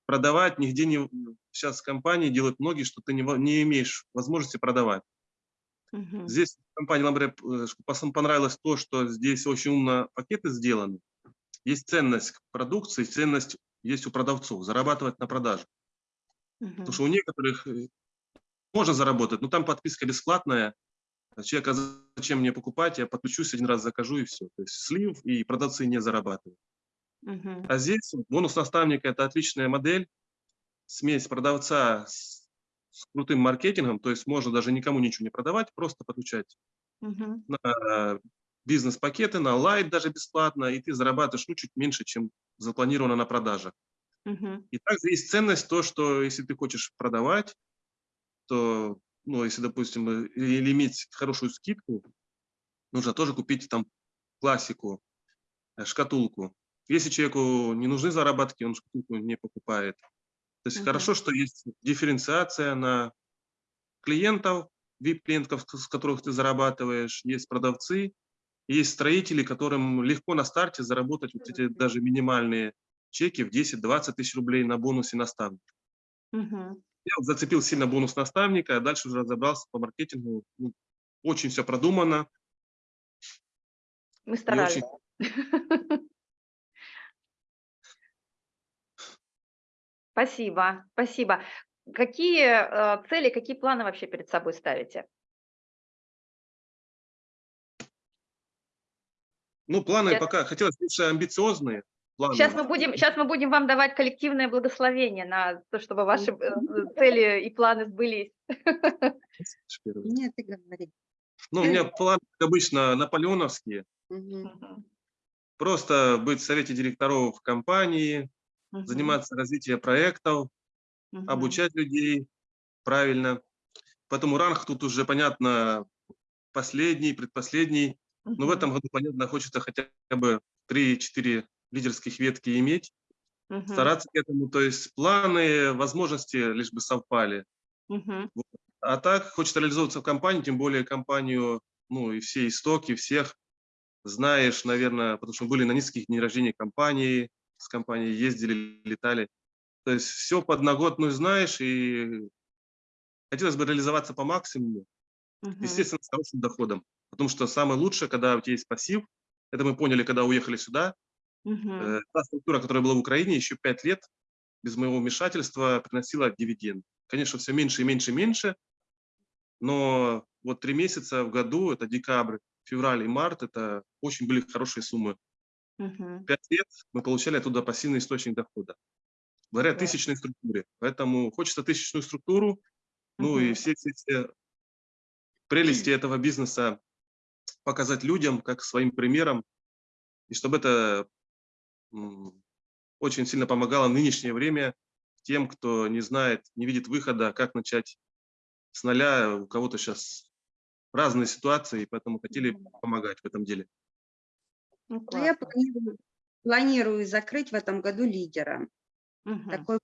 Продавать нигде не... Сейчас компании делают многие, что ты не, не имеешь возможности продавать. Мгм. Здесь компании Ламбре э, понравилось то, что здесь очень умно пакеты сделаны. Есть ценность продукции, ценность есть у продавцов, зарабатывать на продаже. Мгм. Потому что у некоторых э, можно заработать, но там подписка бесплатная. Человек, а зачем мне покупать, я подключусь, один раз закажу и все. То есть слив, и продавцы не зарабатывают. Мгм. А здесь бонус наставника – это отличная модель, смесь продавца с, с крутым маркетингом, то есть можно даже никому ничего не продавать, просто подключать Мгм. на бизнес-пакеты, на лайт даже бесплатно, и ты зарабатываешь ну, чуть меньше, чем запланировано на продаже. Мгм. И также есть ценность то, что если ты хочешь продавать, то, ну, если, допустим, или иметь хорошую скидку, нужно тоже купить там классику, э, шкатулку. Если человеку не нужны заработки, он шкатулку не покупает. То есть Мгм. хорошо, что есть дифференциация на клиентов, VIP-клиентов, с которых ты зарабатываешь, есть продавцы, есть строители, которым легко на старте заработать вот эти даже минимальные чеки в 10-20 тысяч рублей на бонусе наставника. Мгм. Я вот зацепил сильно бонус наставника, а дальше уже разобрался по маркетингу. Ну, очень все продумано. Мы И старались. очень, [laughs] Спасибо, спасибо. Какие э, цели, какие планы вообще перед собой ставите? Ну, планы Я- пока, хотелось больше амбициозные планы. Сейчас мы будем, сейчас мы будем вам давать коллективное благословение на то, чтобы ваши э, цели и планы сбылись. Нет, ты говори. Ну, у меня планы, как обычно, наполеоновские. Мгм. Просто быть в совете директоров в компании, Мгм. заниматься развитием проектов, Мгм. обучать людей правильно. Поэтому ранг тут уже, понятно, последний, предпоследний. Но в Мгм. этом году, понятно, хочется хотя бы 3-4 лидерских ветки иметь, Мгм. стараться к этому. То есть планы, возможности лишь бы совпали. Мгм. А так хочется реализовываться в компании, тем более компанию, ну и все истоки, всех знаешь, наверное, потому что были на нескольких дней рождения компании, с компанией ездили, летали. То есть все подноготную знаешь, и хотелось бы реализоваться по максимуму, Мгм. естественно, с хорошим доходом. Потому что самое лучшее, когда у тебя есть пассив, это мы поняли, когда уехали сюда. Э, Та структура, которая была в Украине, еще пять лет без моего вмешательства приносила дивиденд. Конечно, все меньше и меньше и меньше, но вот три месяца в году, это декабрь, февраль и март, это очень были хорошие суммы. Мгм. Пять лет мы получали оттуда пассивный источник дохода. Благодаря Да. тысячной структуре. Поэтому хочется тысячную структуру, ну и все, все, все прелести этого бизнеса показать людям, как своим примером, и чтобы это очень сильно помогало в нынешнее время тем, кто не знает, не видит выхода, как начать с нуля. У кого-то сейчас разные ситуации, поэтому хотели Мгм. помогать в этом деле. Ну, Ну, я планирую, планирую закрыть в этом году лидера. Мгм. Такой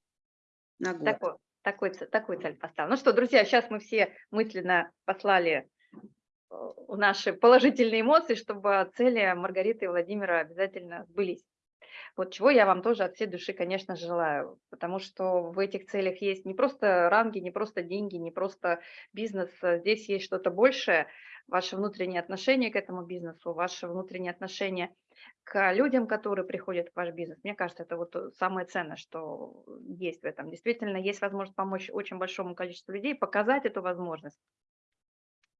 на год. Такой, такой, такую цель поставил. Ну что, друзья, сейчас мы все мысленно послали наши положительные эмоции, чтобы цели Маргариты и Владимира обязательно сбылись. Вот чего я вам тоже от всей души, конечно, желаю, потому что в этих целях есть не просто ранги, не просто деньги, не просто бизнес, здесь есть что-то большее, ваше внутреннее отношение к этому бизнесу, ваше внутреннее отношение к людям, которые приходят в ваш бизнес. Мне кажется, это вот э, самое ценное, что есть в этом. Действительно, есть возможность помочь очень большому количеству людей, показать эту возможность.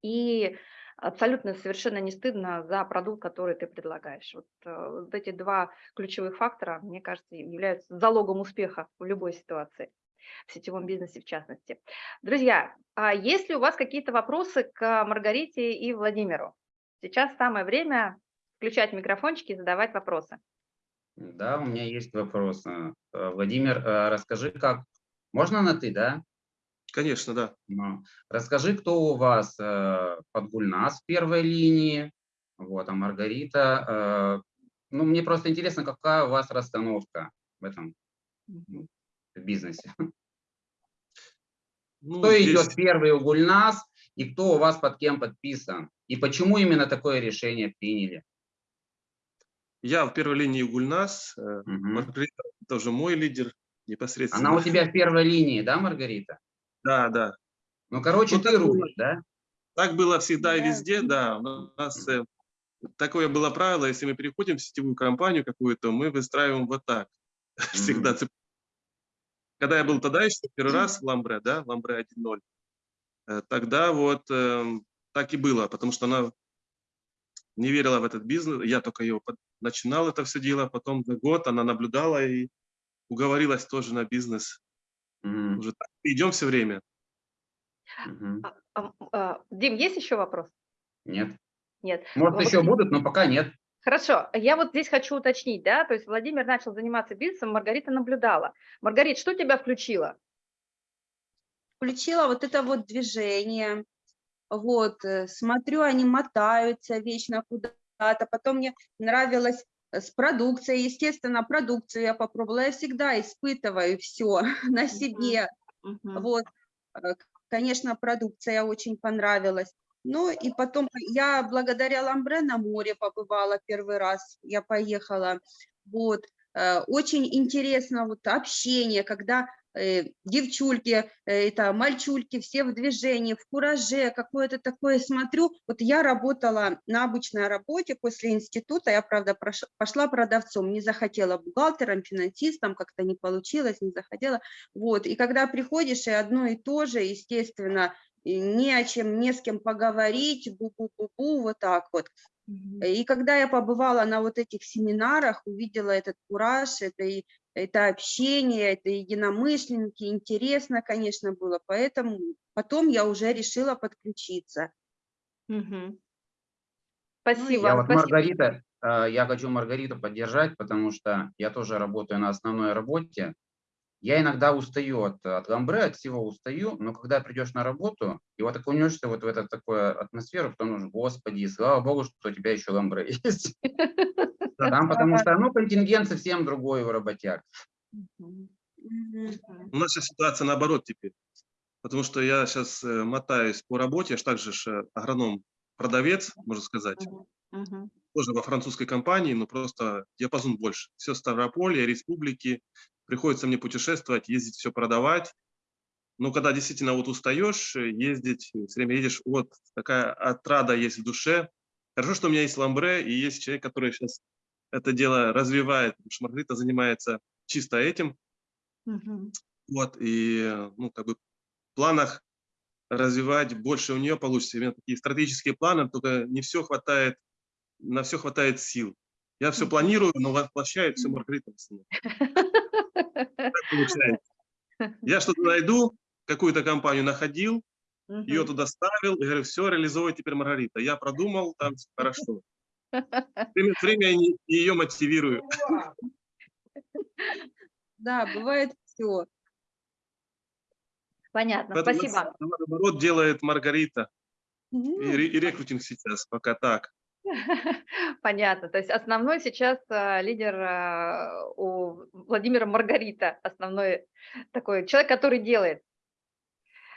И абсолютно совершенно не стыдно за продукт, который ты предлагаешь. Вот, э, вот эти два ключевых фактора, мне кажется, являются залогом успеха в любой ситуации, в сетевом бизнесе в частности. Друзья, а есть ли у вас какие-то вопросы к Маргарите и Владимиру? Сейчас самое время включать микрофончики и задавать вопросы. Да, у меня есть вопрос. Э, Владимир, э, расскажи, как... Можно на «ты», да? Конечно, да. Ну, Расскажи, кто у вас э, под Гульнас в первой линии, вот, а Маргарита. э, Ну, мне просто интересно, какая у вас расстановка в этом м, бизнесе. Ну, Кто здесь идет первый у Гульнас и кто у вас под кем подписан? И почему именно такое решение приняли? я в первой линии Гульнас, э, Мгм. Маргарита тоже мой лидер непосредственно. Она у тебя в первой линии, да, Маргарита? Да, да. Ну, короче, Ну, ты так было. рулишь, да? Так было всегда и везде, да. У нас э, такое было правило, если мы переходим в сетевую компанию какую-то, мы выстраиваем вот так. [laughs] Всегда. цеп- Когда я был тогда еще первый раз в Ламбре, да, Ламбре 1.0, э, тогда вот эм, так и было, потому что она не верила в этот бизнес, я только ее под- начинал это все дело, потом за год она наблюдала и уговорилась тоже на бизнес. Мгм, Уже так идем все время. А, а, Дим, есть еще вопрос? Нет. Нет. Может, Вот еще будут, но пока нет. Хорошо, я вот здесь хочу уточнить, да, то есть Владимир начал заниматься бизнесом, Маргарита наблюдала. Маргарит, что тебя включило? включила вот это вот движение, вот, э, смотрю, они мотаются вечно куда-то, потом мне нравилось с продукцией, естественно, продукцию я попробовала, я всегда испытываю все [laughs] на себе, вот, э, конечно, продукция очень понравилась. Ну и потом я благодаря Ламбре на море побывала первый раз, я поехала, вот, э, очень интересно вот общение, когда девчульки, э, это мальчульки, все в движении, в кураже, какое-то такое смотрю. Вот я работала на обычной работе после института, я, правда, пошла продавцом, не захотела бухгалтером, финансистом, как-то не получилось, не захотела. Вот, и когда приходишь, и одно и то же, естественно, и не о чем, не с кем поговорить, бу-бу-бу-бу, вот так вот. И когда я побывала на вот этих семинарах, увидела этот кураж, это, и, это общение, это единомышленники, интересно, конечно, было, поэтому потом я уже решила подключиться. Ну, Спасибо. Я вот спасибо. Маргарита, э, я хочу Маргариту поддержать, потому что я тоже работаю на основной работе. Я иногда устаю от, от ламбре, от всего устаю, но когда придешь на работу, и вот окунешься вот в эту такую атмосферу, потом нужно, господи, слава богу, что у тебя еще ламбре [laughs] есть. [laughs] Там, потому что, ну, контингент совсем другой у работяг. У нас сейчас ситуация наоборот теперь. Потому что я сейчас мотаюсь по работе, я же также ж, э, агроном, продавец, можно сказать, тоже во французской компании, но просто диапазон больше. Все Ставрополье, республики, приходится мне путешествовать, ездить, все продавать. Но когда действительно вот устаешь э, ездить, все время едешь, вот такая отрада есть в душе. Хорошо, что у меня есть ламбре, и есть человек, который сейчас это дело развивает, потому что Маргарита занимается чисто этим. Мгм. Вот, и, ну, как бы в планах развивать больше у нее получится. Именно такие стратегические планы, только не все хватает, на все хватает сил. Я все планирую, но воплощает все Маргарита. [laughs] [laughs] получается. Я что-то найду, какую-то компанию находил, ее туда ставил, и говорю, все, реализовывай теперь Маргарита. Я продумал, там всё хорошо. [laughs] Время от времени ее мотивирую. Да, бывает все. Понятно, Поэтому спасибо. Наоборот, делает Маргарита. И, и рекрутинг сейчас пока так. [laughs] Понятно. То есть основной сейчас а, лидер а, у Владимира Маргарита, основной такой человек, который делает.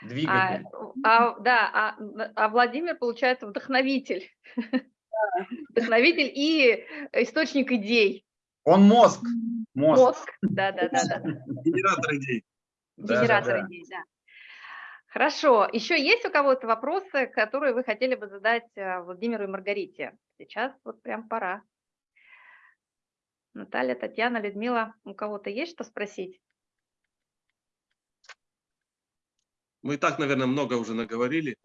А, Двигатель. а, да, а, а Владимир, получается, вдохновитель. [laughs] Вдохновитель и источник идей. Он мозг. Мозг. Мозг. Да, да, да, да. [laughs] Генератор идей. Да, Генератор да, да. идей, да. Хорошо. Еще есть у кого-то вопросы, которые вы хотели бы задать а, Владимиру и Маргарите? Сейчас вот прям пора. Наталья, Татьяна, Людмила, у кого-то есть что спросить? Мы и так, наверное, много уже наговорили.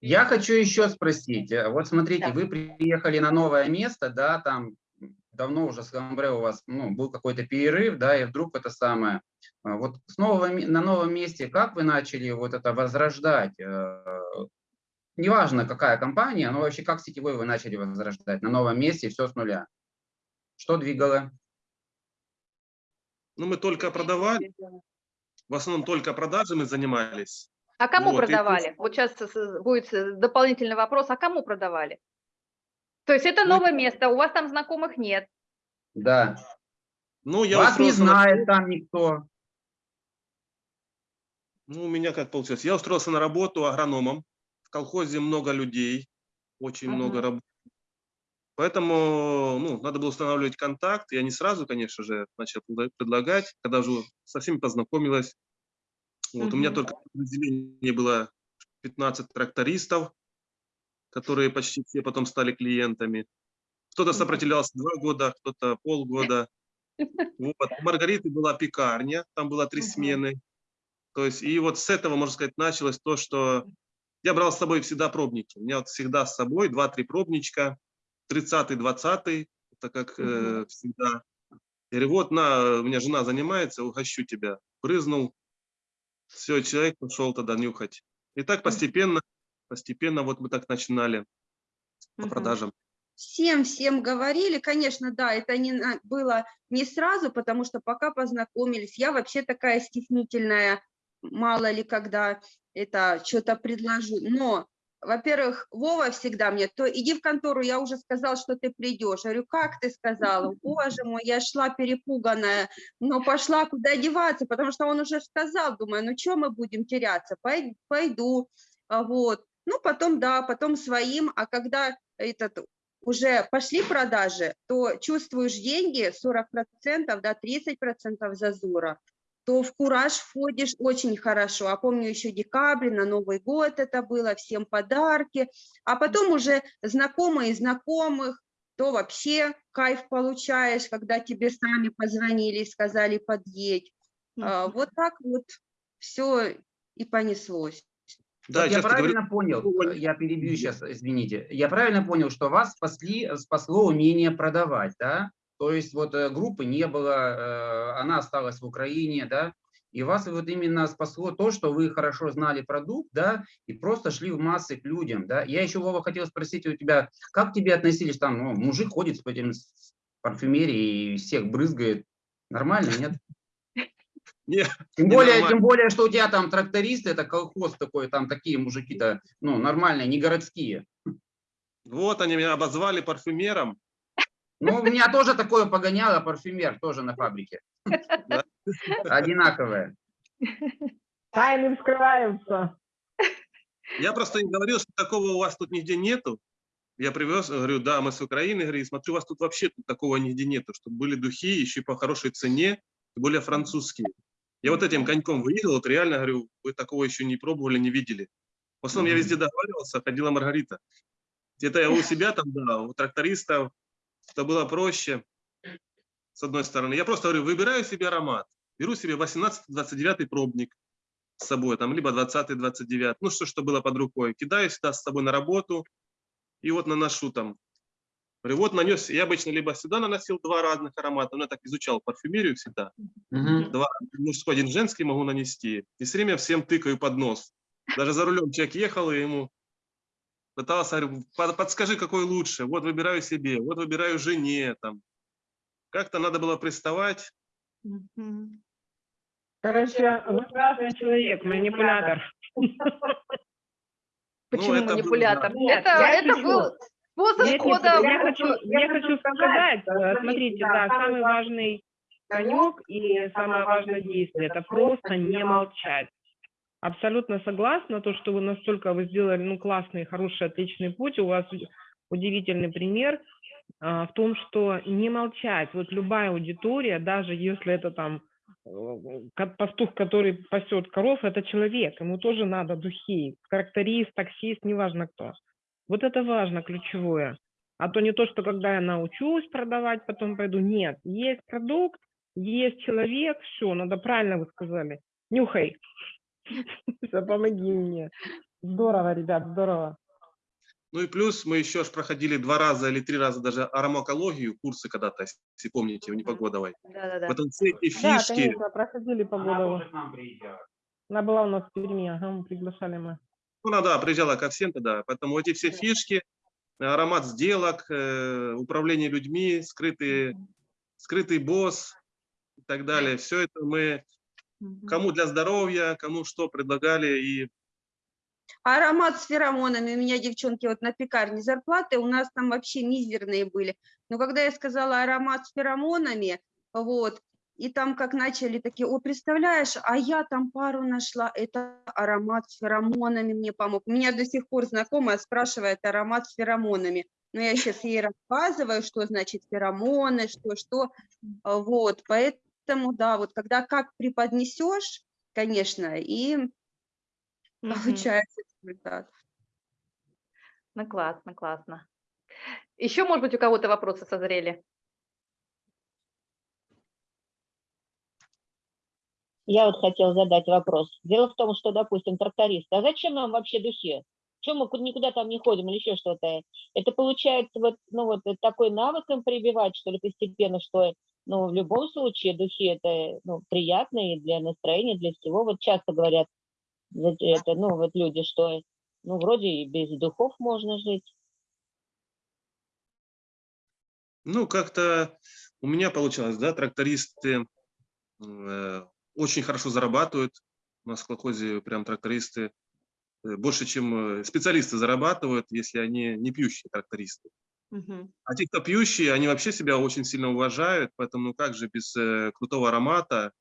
Я хочу еще спросить. э, Вот смотрите, Да. вы приехали на новое место, да, там давно уже с Ламбре у вас ну, был какой-то перерыв, да, и вдруг это самое. а, Вот с нового, на новом месте, как вы начали вот это возрождать? э, Неважно, какая компания, но вообще как сетевой вы начали возрождать на новом месте, все с нуля? Что двигало? Ну, мы только продавали, в основном только продажами занимались. А кому Вот, и продавали? Вот сейчас будет дополнительный вопрос. А кому продавали? То есть это Ну, новое место, у вас там знакомых нет. Да. Ну, я Вас не устроился на- знает там никто. Ну, у меня как получилось? Я устроился на работу агрономом. В колхозе много людей, очень много Мгм. работ. Поэтому ну, надо было устанавливать контакт. Я не сразу, конечно же, начал предла- предлагать, когда уже со всеми познакомилась. Вот, У меня только в подразделении было 15 трактористов, которые почти все потом стали клиентами. Кто-то сопротивлялся два года, кто-то полгода. Вот. У Маргариты была пекарня, там было три смены. То есть, и вот с этого, можно сказать, началось то, что я брал с собой всегда пробники. У меня вот всегда с собой 2-3 пробничка, 30-й, 20-й, это как э, всегда. Я говорю, вот на, у меня жена занимается, угощу тебя. Брызнул, все, человек пошел тогда нюхать. И так постепенно, постепенно вот мы так начинали по продажам. Всем, всем говорили, конечно, да, это не было не сразу, потому что пока познакомились, я вообще такая стеснительная, мало ли когда это что-то предложу, но, во-первых, Вова всегда мне, то иди в контору, я уже сказал, что ты придешь, я говорю, как ты сказала, [laughs] боже мой, я шла перепуганная, но пошла, куда деваться, потому что он уже сказал, думаю, ну что мы будем теряться, Пой- пойду, вот, ну потом, да, потом своим, а когда этот уже пошли продажи, то чувствуешь деньги 40%, да, 30% зазора, то в кураж входишь очень хорошо. А помню еще декабрь, на Новый год это было, всем подарки. А потом уже знакомые знакомых, то вообще кайф получаешь, когда тебе сами позвонили и сказали подъедь. А. Вот так вот все и понеслось. Да, Вот я часто говорю, правильно понял, э, я перебью сейчас, извините, я правильно понял, что вас спасли, спасло умение продавать, да? То есть вот э, группы не было, э, она осталась в Украине, да? И вас вот именно спасло то, что вы хорошо знали продукт, да, и просто шли в массы к людям, да. Я еще, Вова, хотел спросить у тебя, как к тебе относились там, ну, мужик ходит с этим с парфюмерией и всех брызгает, нормально, нет? Не, Тем Не более, нормально. тем более, что у тебя там трактористы, это колхоз такой, там такие мужики-то, ну, нормальные, не городские. вот они меня обозвали парфюмером. Ну, у меня тоже такое погоняло, парфюмер, тоже на фабрике. Да. Одинаковое. Тайны вскрываются. Я просто им говорил, что такого у вас тут нигде нету. Я привез, говорю, да, мы с Украины, говорю, смотрю, у вас тут вообще такого нигде нету, чтобы были духи еще по хорошей цене, более французские. Я вот этим коньком выехал, вот реально, говорю, вы такого еще не пробовали, не видели. В основном я везде договаривался, ходила Маргарита. Где-то я у [laughs] себя там, да, у трактористов, это было проще, с одной стороны. Я просто говорю, выбираю себе аромат, беру себе 18-29 пробник с собой, там, либо 20-29, ну что, что было под рукой, кидаю сюда с собой на работу, и вот наношу там. Говорю, вот нанес, я обычно либо сюда наносил два разных аромата, но я так изучал парфюмерию всегда, Мгм. два, мужской, один женский могу нанести, и все время всем тыкаю под нос. Даже за рулем человек ехал, и ему пытался, говорю, «Под- подскажи, какой лучше, вот выбираю себе, вот выбираю жене, там. Как-то надо было приставать, Мгм. Короче, вы классный человек, манипулятор. Почему это было, манипулятор? Это это был способ Нет, нет, кода. я хочу, я хочу сказать, э, смотрите, да, самый важный конек и самое важное действие – это просто не молчать. Абсолютно согласна, то, что вы настолько вы сделали, ну, классный, хороший, отличный путь, у вас уд- удивительный пример а, в том, что не молчать. Вот любая аудитория, даже если это там э, пастух, который пасет коров, это человек, ему тоже надо духи, тракторист, таксист, неважно кто. Вот это важно, ключевое. А то не то, что когда я научусь продавать, потом пойду. Нет, есть продукт, есть человек, все, надо правильно вы сказали. Нюхай. [laughs] Помоги мне. Здорово, ребят, здорово. Ну и плюс мы еще ж проходили два раза или три раза даже аромакологию, курсы когда-то, если помните, у Непогодовой. Да-да-да. Потом все эти Да, фишки, конечно, проходили по Она. Она была у нас в Перми, ага, мы приглашали мы. Ну она, да, приезжала ко всем тогда, поэтому эти все фишки, аромат сделок, э, управление людьми, скрытый, скрытый босс и так далее, все это мы кому для здоровья, кому что предлагали, и Аромат с феромонами. У меня девчонки вот на пекарне зарплаты у нас там вообще мизерные были. Но когда я сказала аромат с феромонами, вот, и там как начали такие, о, представляешь, а я там пару нашла, это аромат с феромонами мне помог. У меня до сих пор знакомая спрашивает аромат с феромонами. Но я сейчас ей рассказываю, что значит феромоны, что, что. А, Вот, поэтому, да, вот когда как преподнесешь, конечно, и получается результат. Ну, классно, классно. Еще, может быть, у кого-то вопросы созрели? Я вот хотела задать вопрос. Дело в том, что, допустим, трактористы, а зачем нам вообще духи? Чем мы ку- никуда там не ходим или еще что-то? Это получается вот, ну вот э, такой навык им прививать, что ли, постепенно, что, ну, в любом случае духи это, ну, приятно и для настроения, для всего. Вот часто говорят, это, ну, вот люди, что, ну, вроде и без духов можно жить. Ну, как-то у меня получалось, да, трактористы э, очень хорошо зарабатывают. У нас в колхозе прям трактористы э, больше, чем э, специалисты зарабатывают, если они не пьющие трактористы. Мгм. А те, кто пьющие, они вообще себя очень сильно уважают, поэтому ну как же без э, крутого аромата.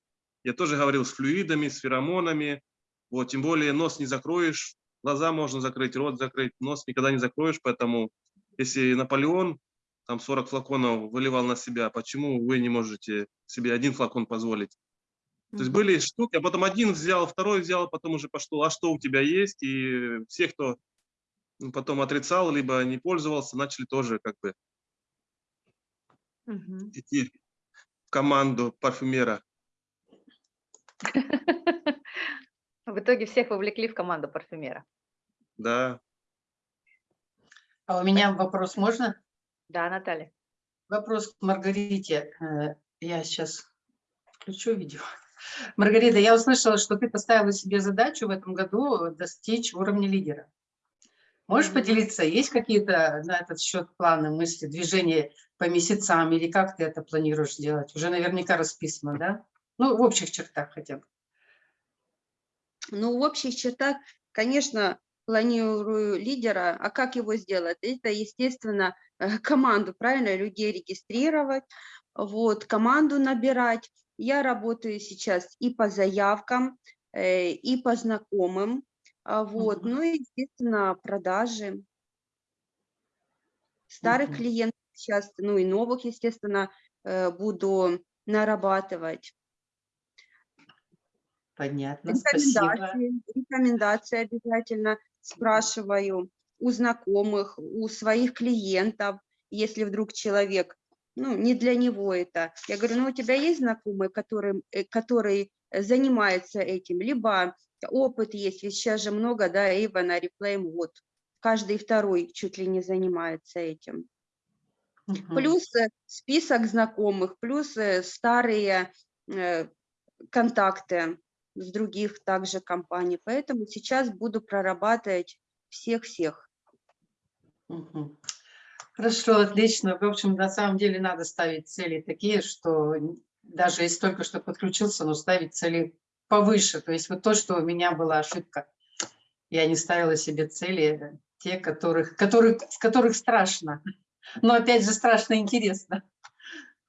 Я тоже говорил с флюидами, с феромонами. Вот, тем более нос не закроешь, глаза можно закрыть, рот закрыть, нос никогда не закроешь, поэтому если Наполеон там 40 флаконов выливал на себя, почему вы не можете себе один флакон позволить? То есть были штуки, а потом один взял, второй взял, потом уже пошло, а что у тебя есть? И все, кто потом отрицал, либо не пользовался, начали тоже как бы Мгм. идти в команду парфюмера. [laughs] В итоге всех вовлекли в команду парфюмера. Да. А у меня вопрос можно? Да, Наталья. Вопрос к Маргарите. Э, Я сейчас включу видео. Маргарита, я услышала, что ты поставила себе задачу в этом году достичь уровня лидера. Можешь поделиться, есть какие-то на этот счет планы, мысли, движения по месяцам, или как ты это планируешь делать? Уже наверняка расписано, да? Ну, в общих чертах хотя бы. Ну, в общих чертах, конечно, планирую лидера, а как его сделать? Это, естественно, э, команду, правильно, людей регистрировать, вот, команду набирать. Я работаю сейчас и по заявкам, э, и по знакомым, а, вот, Мгм. ну и, естественно, продажи. Старых Мгм. клиентов сейчас, ну и новых, естественно, э, буду нарабатывать. Понятно, спасибо. Рекомендации, рекомендации обязательно спрашиваю у знакомых, у своих клиентов, если вдруг человек, ну, не для него это. Я говорю, ну, у тебя есть знакомый, который, э, который э, занимается этим, либо опыт есть, ведь сейчас же много, да, Эйвен, Арифлейм, вот, каждый второй чуть ли не занимается этим. Мгм. Плюс э, список знакомых, плюс старые контакты с других также компаний. Поэтому сейчас буду прорабатывать всех-всех. Мгм. Хорошо, отлично. В общем, на самом деле надо ставить цели такие, что даже если только что подключился, но ставить цели повыше. То есть вот то, что у меня была ошибка. Я не ставила себе цели, те, которых, которых, с которых страшно. Но опять же страшно интересно.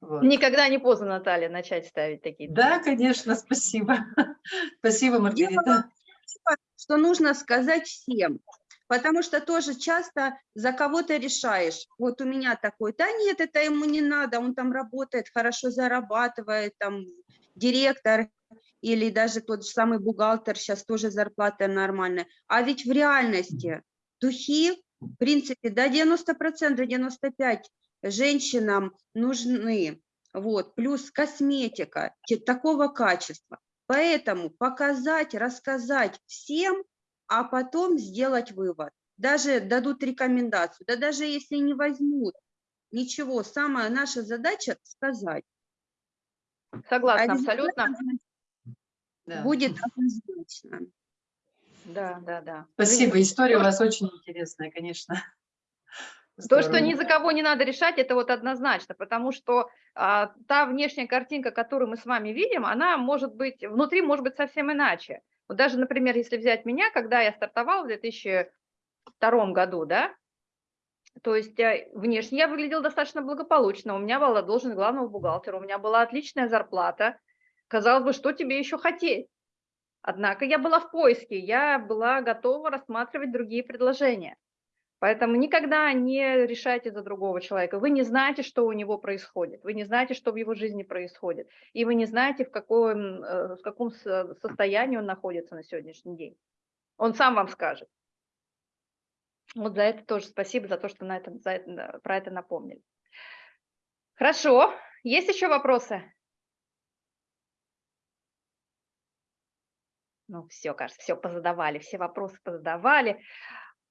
Вот. Никогда не поздно, Наталья, начать ставить такие. Да, конечно, спасибо. [laughs] Спасибо, Маргарита. Что нужно сказать всем. Потому что тоже часто за кого-то решаешь. Вот у меня такой, да нет, это ему не надо, он там работает, хорошо зарабатывает, там директор или даже тот же самый бухгалтер, сейчас тоже зарплата нормальная. А ведь в реальности духи, в принципе, до 90%, 95% женщинам нужны. Вот, плюс косметика такого качества. Поэтому показать, рассказать всем, а потом сделать вывод. Даже дадут рекомендацию, да даже если не возьмут, ничего, самая наша задача сказать. Согласна, А абсолютно. результат Да. Будет однозначно. Да, да, да. Спасибо, история у вас очень интересная, конечно. То, что ни за кого не надо решать, это вот однозначно, потому что а, та внешняя картинка, которую мы с вами видим, она может быть, внутри может быть совсем иначе. Вот даже, например, если взять меня, когда я стартовала в 2002 году, да, то есть э, внешне я выглядела достаточно благополучно, у меня была должность главного бухгалтера, у меня была отличная зарплата. Казалось бы, что тебе еще хотеть? Однако я была в поиске, я была готова рассматривать другие предложения. Поэтому никогда не решайте за другого человека. Вы не знаете, что у него происходит, вы не знаете, что в его жизни происходит, и вы не знаете, в каком, э, в каком со- состоянии он находится на сегодняшний день. Он сам вам скажет. Вот за это тоже спасибо, за то, что на это, за это- про это напомнили. Хорошо. Есть еще вопросы? Ну, все, кажется, все позадавали, все вопросы позадавали,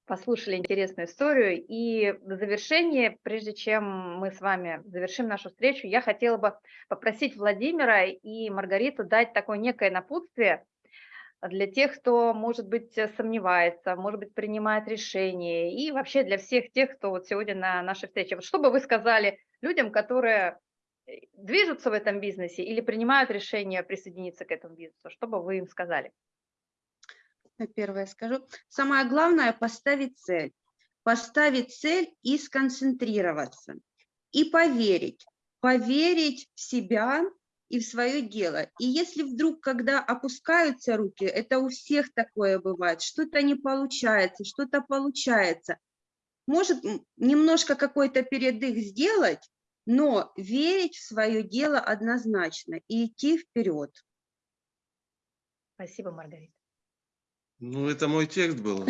послушали интересную историю. И в завершение, прежде чем мы с вами завершим нашу встречу, я хотела бы попросить Владимира и Маргариту дать такое некое напутствие для тех, кто, может быть, сомневается, может быть, принимает решения, и вообще для всех тех, кто вот сегодня на нашей встрече. Вот что бы вы сказали людям, которые э, движутся в этом бизнесе или принимают решение присоединиться к этому бизнесу, что бы вы им сказали? Первое скажу. Самое главное – поставить цель. Поставить цель и сконцентрироваться. И поверить. Поверить в себя и в свое дело. И если вдруг, когда опускаются руки, это у всех такое бывает, что-то не получается, что-то получается. Может немножко какой-то передых сделать, но верить в свое дело однозначно и идти вперед. Спасибо, Маргарита. Ну, это мой текст был.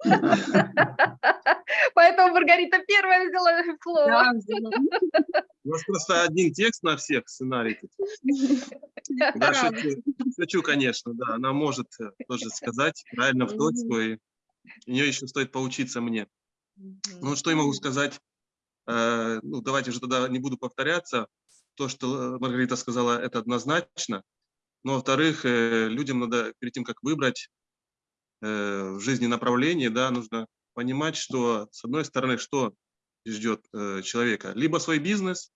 [laughs] Поэтому Маргарита первая взяла слово. У нас просто один текст на всех сценарий. [laughs] Да, Правда. шучу, шучу, конечно, да. Она может тоже сказать правильно в точку, и у нее еще стоит поучиться мне. Ну, что я могу сказать? Э, Ну, давайте же тогда не буду повторяться. То, что э, Маргарита сказала, это однозначно. Но, во-вторых, э, людям надо, перед тем, как выбрать э, в жизни направление, да, нужно понимать, что, с одной стороны, что ждет э, человека. Либо свой бизнес,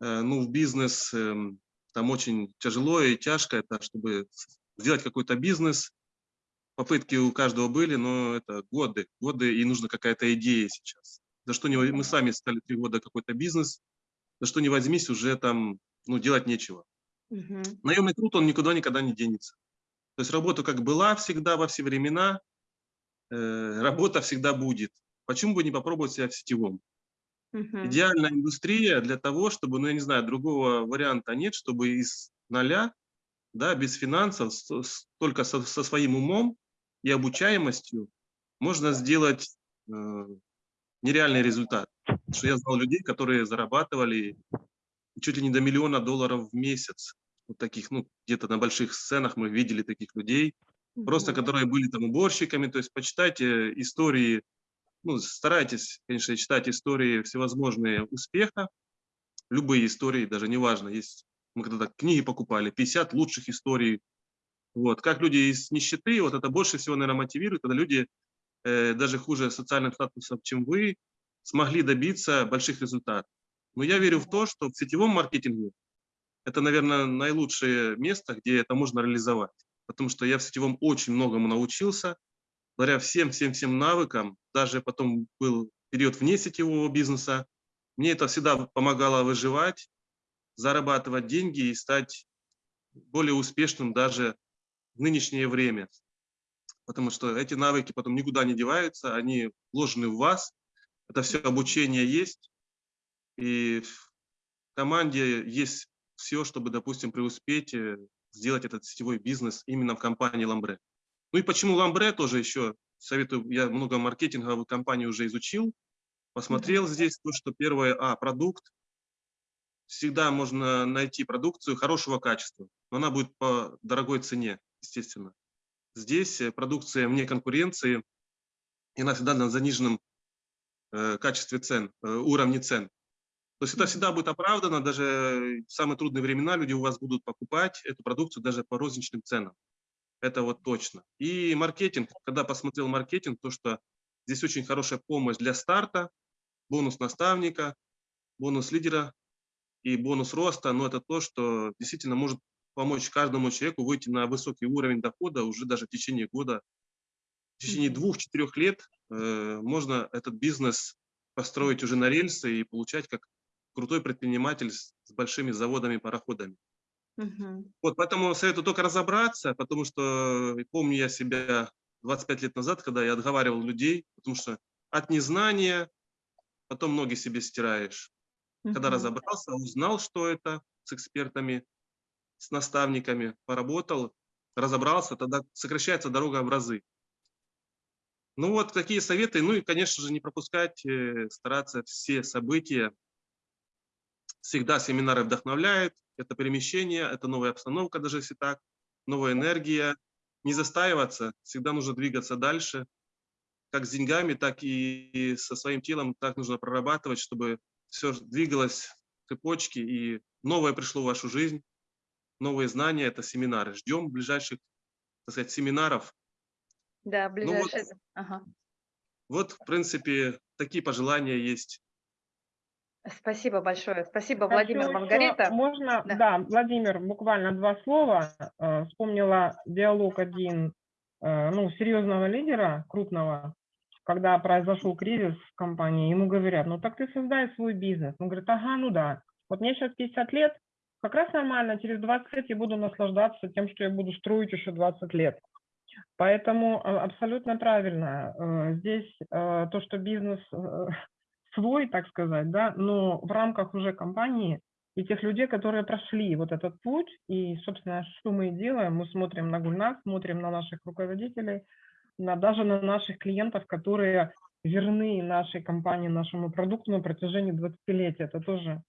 ну, в бизнес эм, там очень тяжело и тяжко, это чтобы сделать какой-то бизнес. Попытки у каждого были, но это годы, годы, и нужна какая-то идея сейчас. За что не, мы сами стали три года какой-то бизнес, за что не возьмись, уже там, ну, делать нечего. Мгм. Наемный труд, он никуда никогда не денется. То есть работа как была всегда, во все времена, э, работа всегда будет. Почему бы не попробовать себя в сетевом? Мгм. Идеальная индустрия для того, чтобы, ну, я не знаю, другого варианта нет, чтобы из нуля, да, без финансов, с- только со, со своим умом и обучаемостью можно сделать э, нереальный результат. Потому Что я знал людей, которые зарабатывали чуть ли не до миллиона долларов в месяц. Вот таких, ну, где-то на больших сценах мы видели таких людей, просто которые были там уборщиками. То есть почитайте истории, ну, старайтесь, конечно, читать истории всевозможные успеха, любые истории, даже неважно, есть, мы когда-то книги покупали, 50 лучших историй, вот, как люди из нищеты, вот это больше всего, наверное, мотивирует, когда люди э, даже хуже социальным статусом, чем вы, смогли добиться больших результатов. Но я верю в то, что в сетевом маркетинге это, наверное, наилучшее место, где это можно реализовать. Потому что я в сетевом очень многому научился, благодаря всем-всем-всем навыкам, даже потом был период вне сетевого бизнеса, мне это всегда помогало выживать, зарабатывать деньги и стать более успешным даже в нынешнее время. Потому что эти навыки потом никуда не деваются, они вложены в вас, это все обучение есть, и в команде есть все, чтобы, допустим, преуспеть, э, сделать этот сетевой бизнес именно в компании Ламбре. Ну и почему Ламбре тоже еще советую, я много маркетинговых компаний уже изучил, посмотрел здесь то, что первое, а, продукт, всегда можно найти продукцию хорошего качества, но она будет по дорогой цене, естественно. Здесь э, продукция вне конкуренции, и она всегда на заниженном э, качестве цен, э, уровне цен. То есть это всегда будет оправдано, даже в самые трудные времена люди у вас будут покупать эту продукцию даже по розничным ценам. Это вот точно. И маркетинг, когда посмотрел маркетинг, то что здесь очень хорошая помощь для старта, бонус наставника, бонус лидера и бонус роста, но это то, что действительно может помочь каждому человеку выйти на высокий уровень дохода уже даже в течение года. В течение двух-четырех лет э, можно этот бизнес построить уже на рельсы и получать как крутой предприниматель с, с большими заводами, пароходами. Мгм. Вот, поэтому советую только разобраться, потому что помню я себя 25 лет назад, когда я отговаривал людей, потому что от незнания потом ноги себе стираешь. Когда Мгм. разобрался, узнал, что это с экспертами, с наставниками, поработал, разобрался, тогда сокращается дорога в разы. Ну вот такие советы. Ну и, конечно же, не пропускать, э, стараться все события. Всегда семинары вдохновляют. Это перемещение, это новая обстановка, даже если так, новая энергия. Не застаиваться, всегда нужно двигаться дальше. Как с деньгами, так и со своим телом. Так нужно прорабатывать, чтобы все двигалось цепочки и новое пришло в вашу жизнь. Новые знания – это семинары. Ждем ближайших, так сказать, семинаров. Да, Ну вот, ближайшие. Ага. вот, в принципе, такие пожелания есть. Спасибо большое. Спасибо, Хочу Владимир, Маргарита. Можно, Да. да. Владимир, буквально два слова. Э, Вспомнила диалог один, э, ну, серьезного лидера, крупного, когда произошел кризис в компании, ему говорят, ну так ты создай свой бизнес. Он говорит, ага, ну да. Вот мне сейчас 50 лет, как раз нормально, через 20 лет я буду наслаждаться тем, что я буду строить еще 20 лет. Поэтому э, абсолютно правильно. Здесь то, что бизнес свой, так сказать, да, но в рамках уже компании и тех людей, которые прошли вот этот путь, и, собственно, что мы и делаем, мы смотрим на Гульнас, смотрим на наших руководителей, на, даже на наших клиентов, которые верны нашей компании, нашему продукту на протяжении 20 лет. Это тоже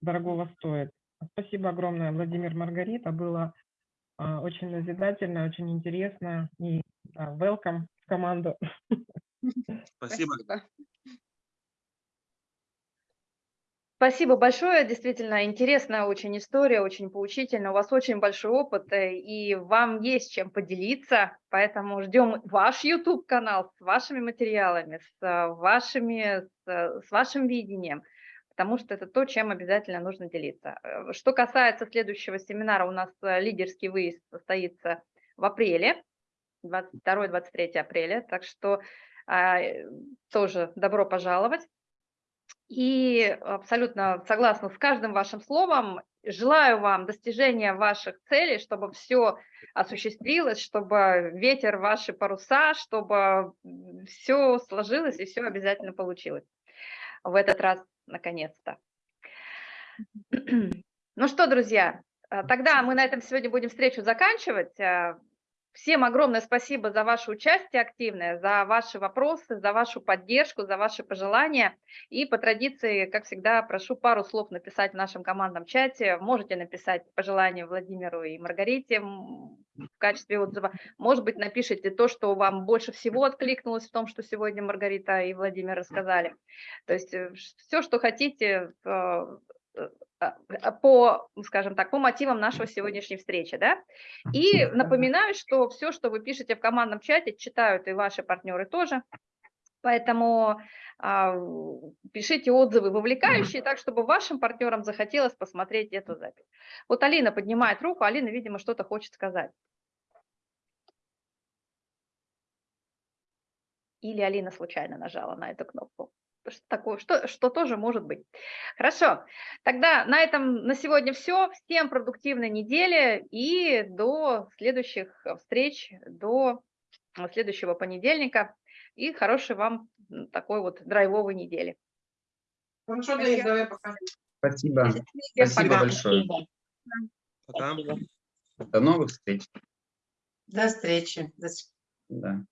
дорогого стоит. Спасибо огромное, Владимир Маргарита. Было а, очень назидательно, очень интересно. И да, welcome в команду. Спасибо. Спасибо большое, действительно интересная очень история, очень поучительная. У вас очень большой опыт, э, и вам есть чем поделиться, поэтому ждем ваш YouTube-канал с вашими материалами, с э, вашими, с, с вашим видением, потому что это то, чем обязательно нужно делиться. Э, Что касается следующего семинара, у нас лидерский выезд состоится в апреле, 22-23 апреля, так что а, тоже добро пожаловать. И абсолютно согласна с каждым вашим словом. Желаю вам достижения ваших целей, чтобы все осуществилось, чтобы ветер ваши паруса, чтобы все сложилось и все обязательно получилось. В этот раз, наконец-то. [clears throat] Ну что, друзья, а, тогда мы на этом сегодня будем встречу заканчивать. Всем огромное спасибо за ваше участие активное, за ваши вопросы, за вашу поддержку, за ваши пожелания. И по традиции, как всегда, прошу пару слов написать в нашем командном чате. Можете написать пожелания Владимиру и Маргарите в качестве отзыва. Может быть, напишите то, что вам больше всего откликнулось в том, что сегодня Маргарита и Владимир рассказали. То есть все, что хотите, э, э, по, скажем так, по мотивам нашего сегодняшней встречи, да. И напоминаю, что все, что вы пишете в командном чате, читают и ваши партнеры тоже. Поэтому а, пишите отзывы вовлекающие, так, чтобы вашим партнерам захотелось посмотреть эту запись. Вот Алина поднимает руку, Алина, видимо, что-то хочет сказать. Или Алина случайно нажала на эту кнопку. Что такое, что, что тоже может быть. Хорошо, тогда на этом на сегодня все. Всем продуктивной недели и до следующих встреч, до следующего понедельника. И хорошей вам такой вот драйвовой недели. Хорошо, Денис, давай пока. Спасибо. Всем Спасибо пока. большое. Спасибо. Пока. Спасибо. До новых встреч. До встречи. До свидания. Да.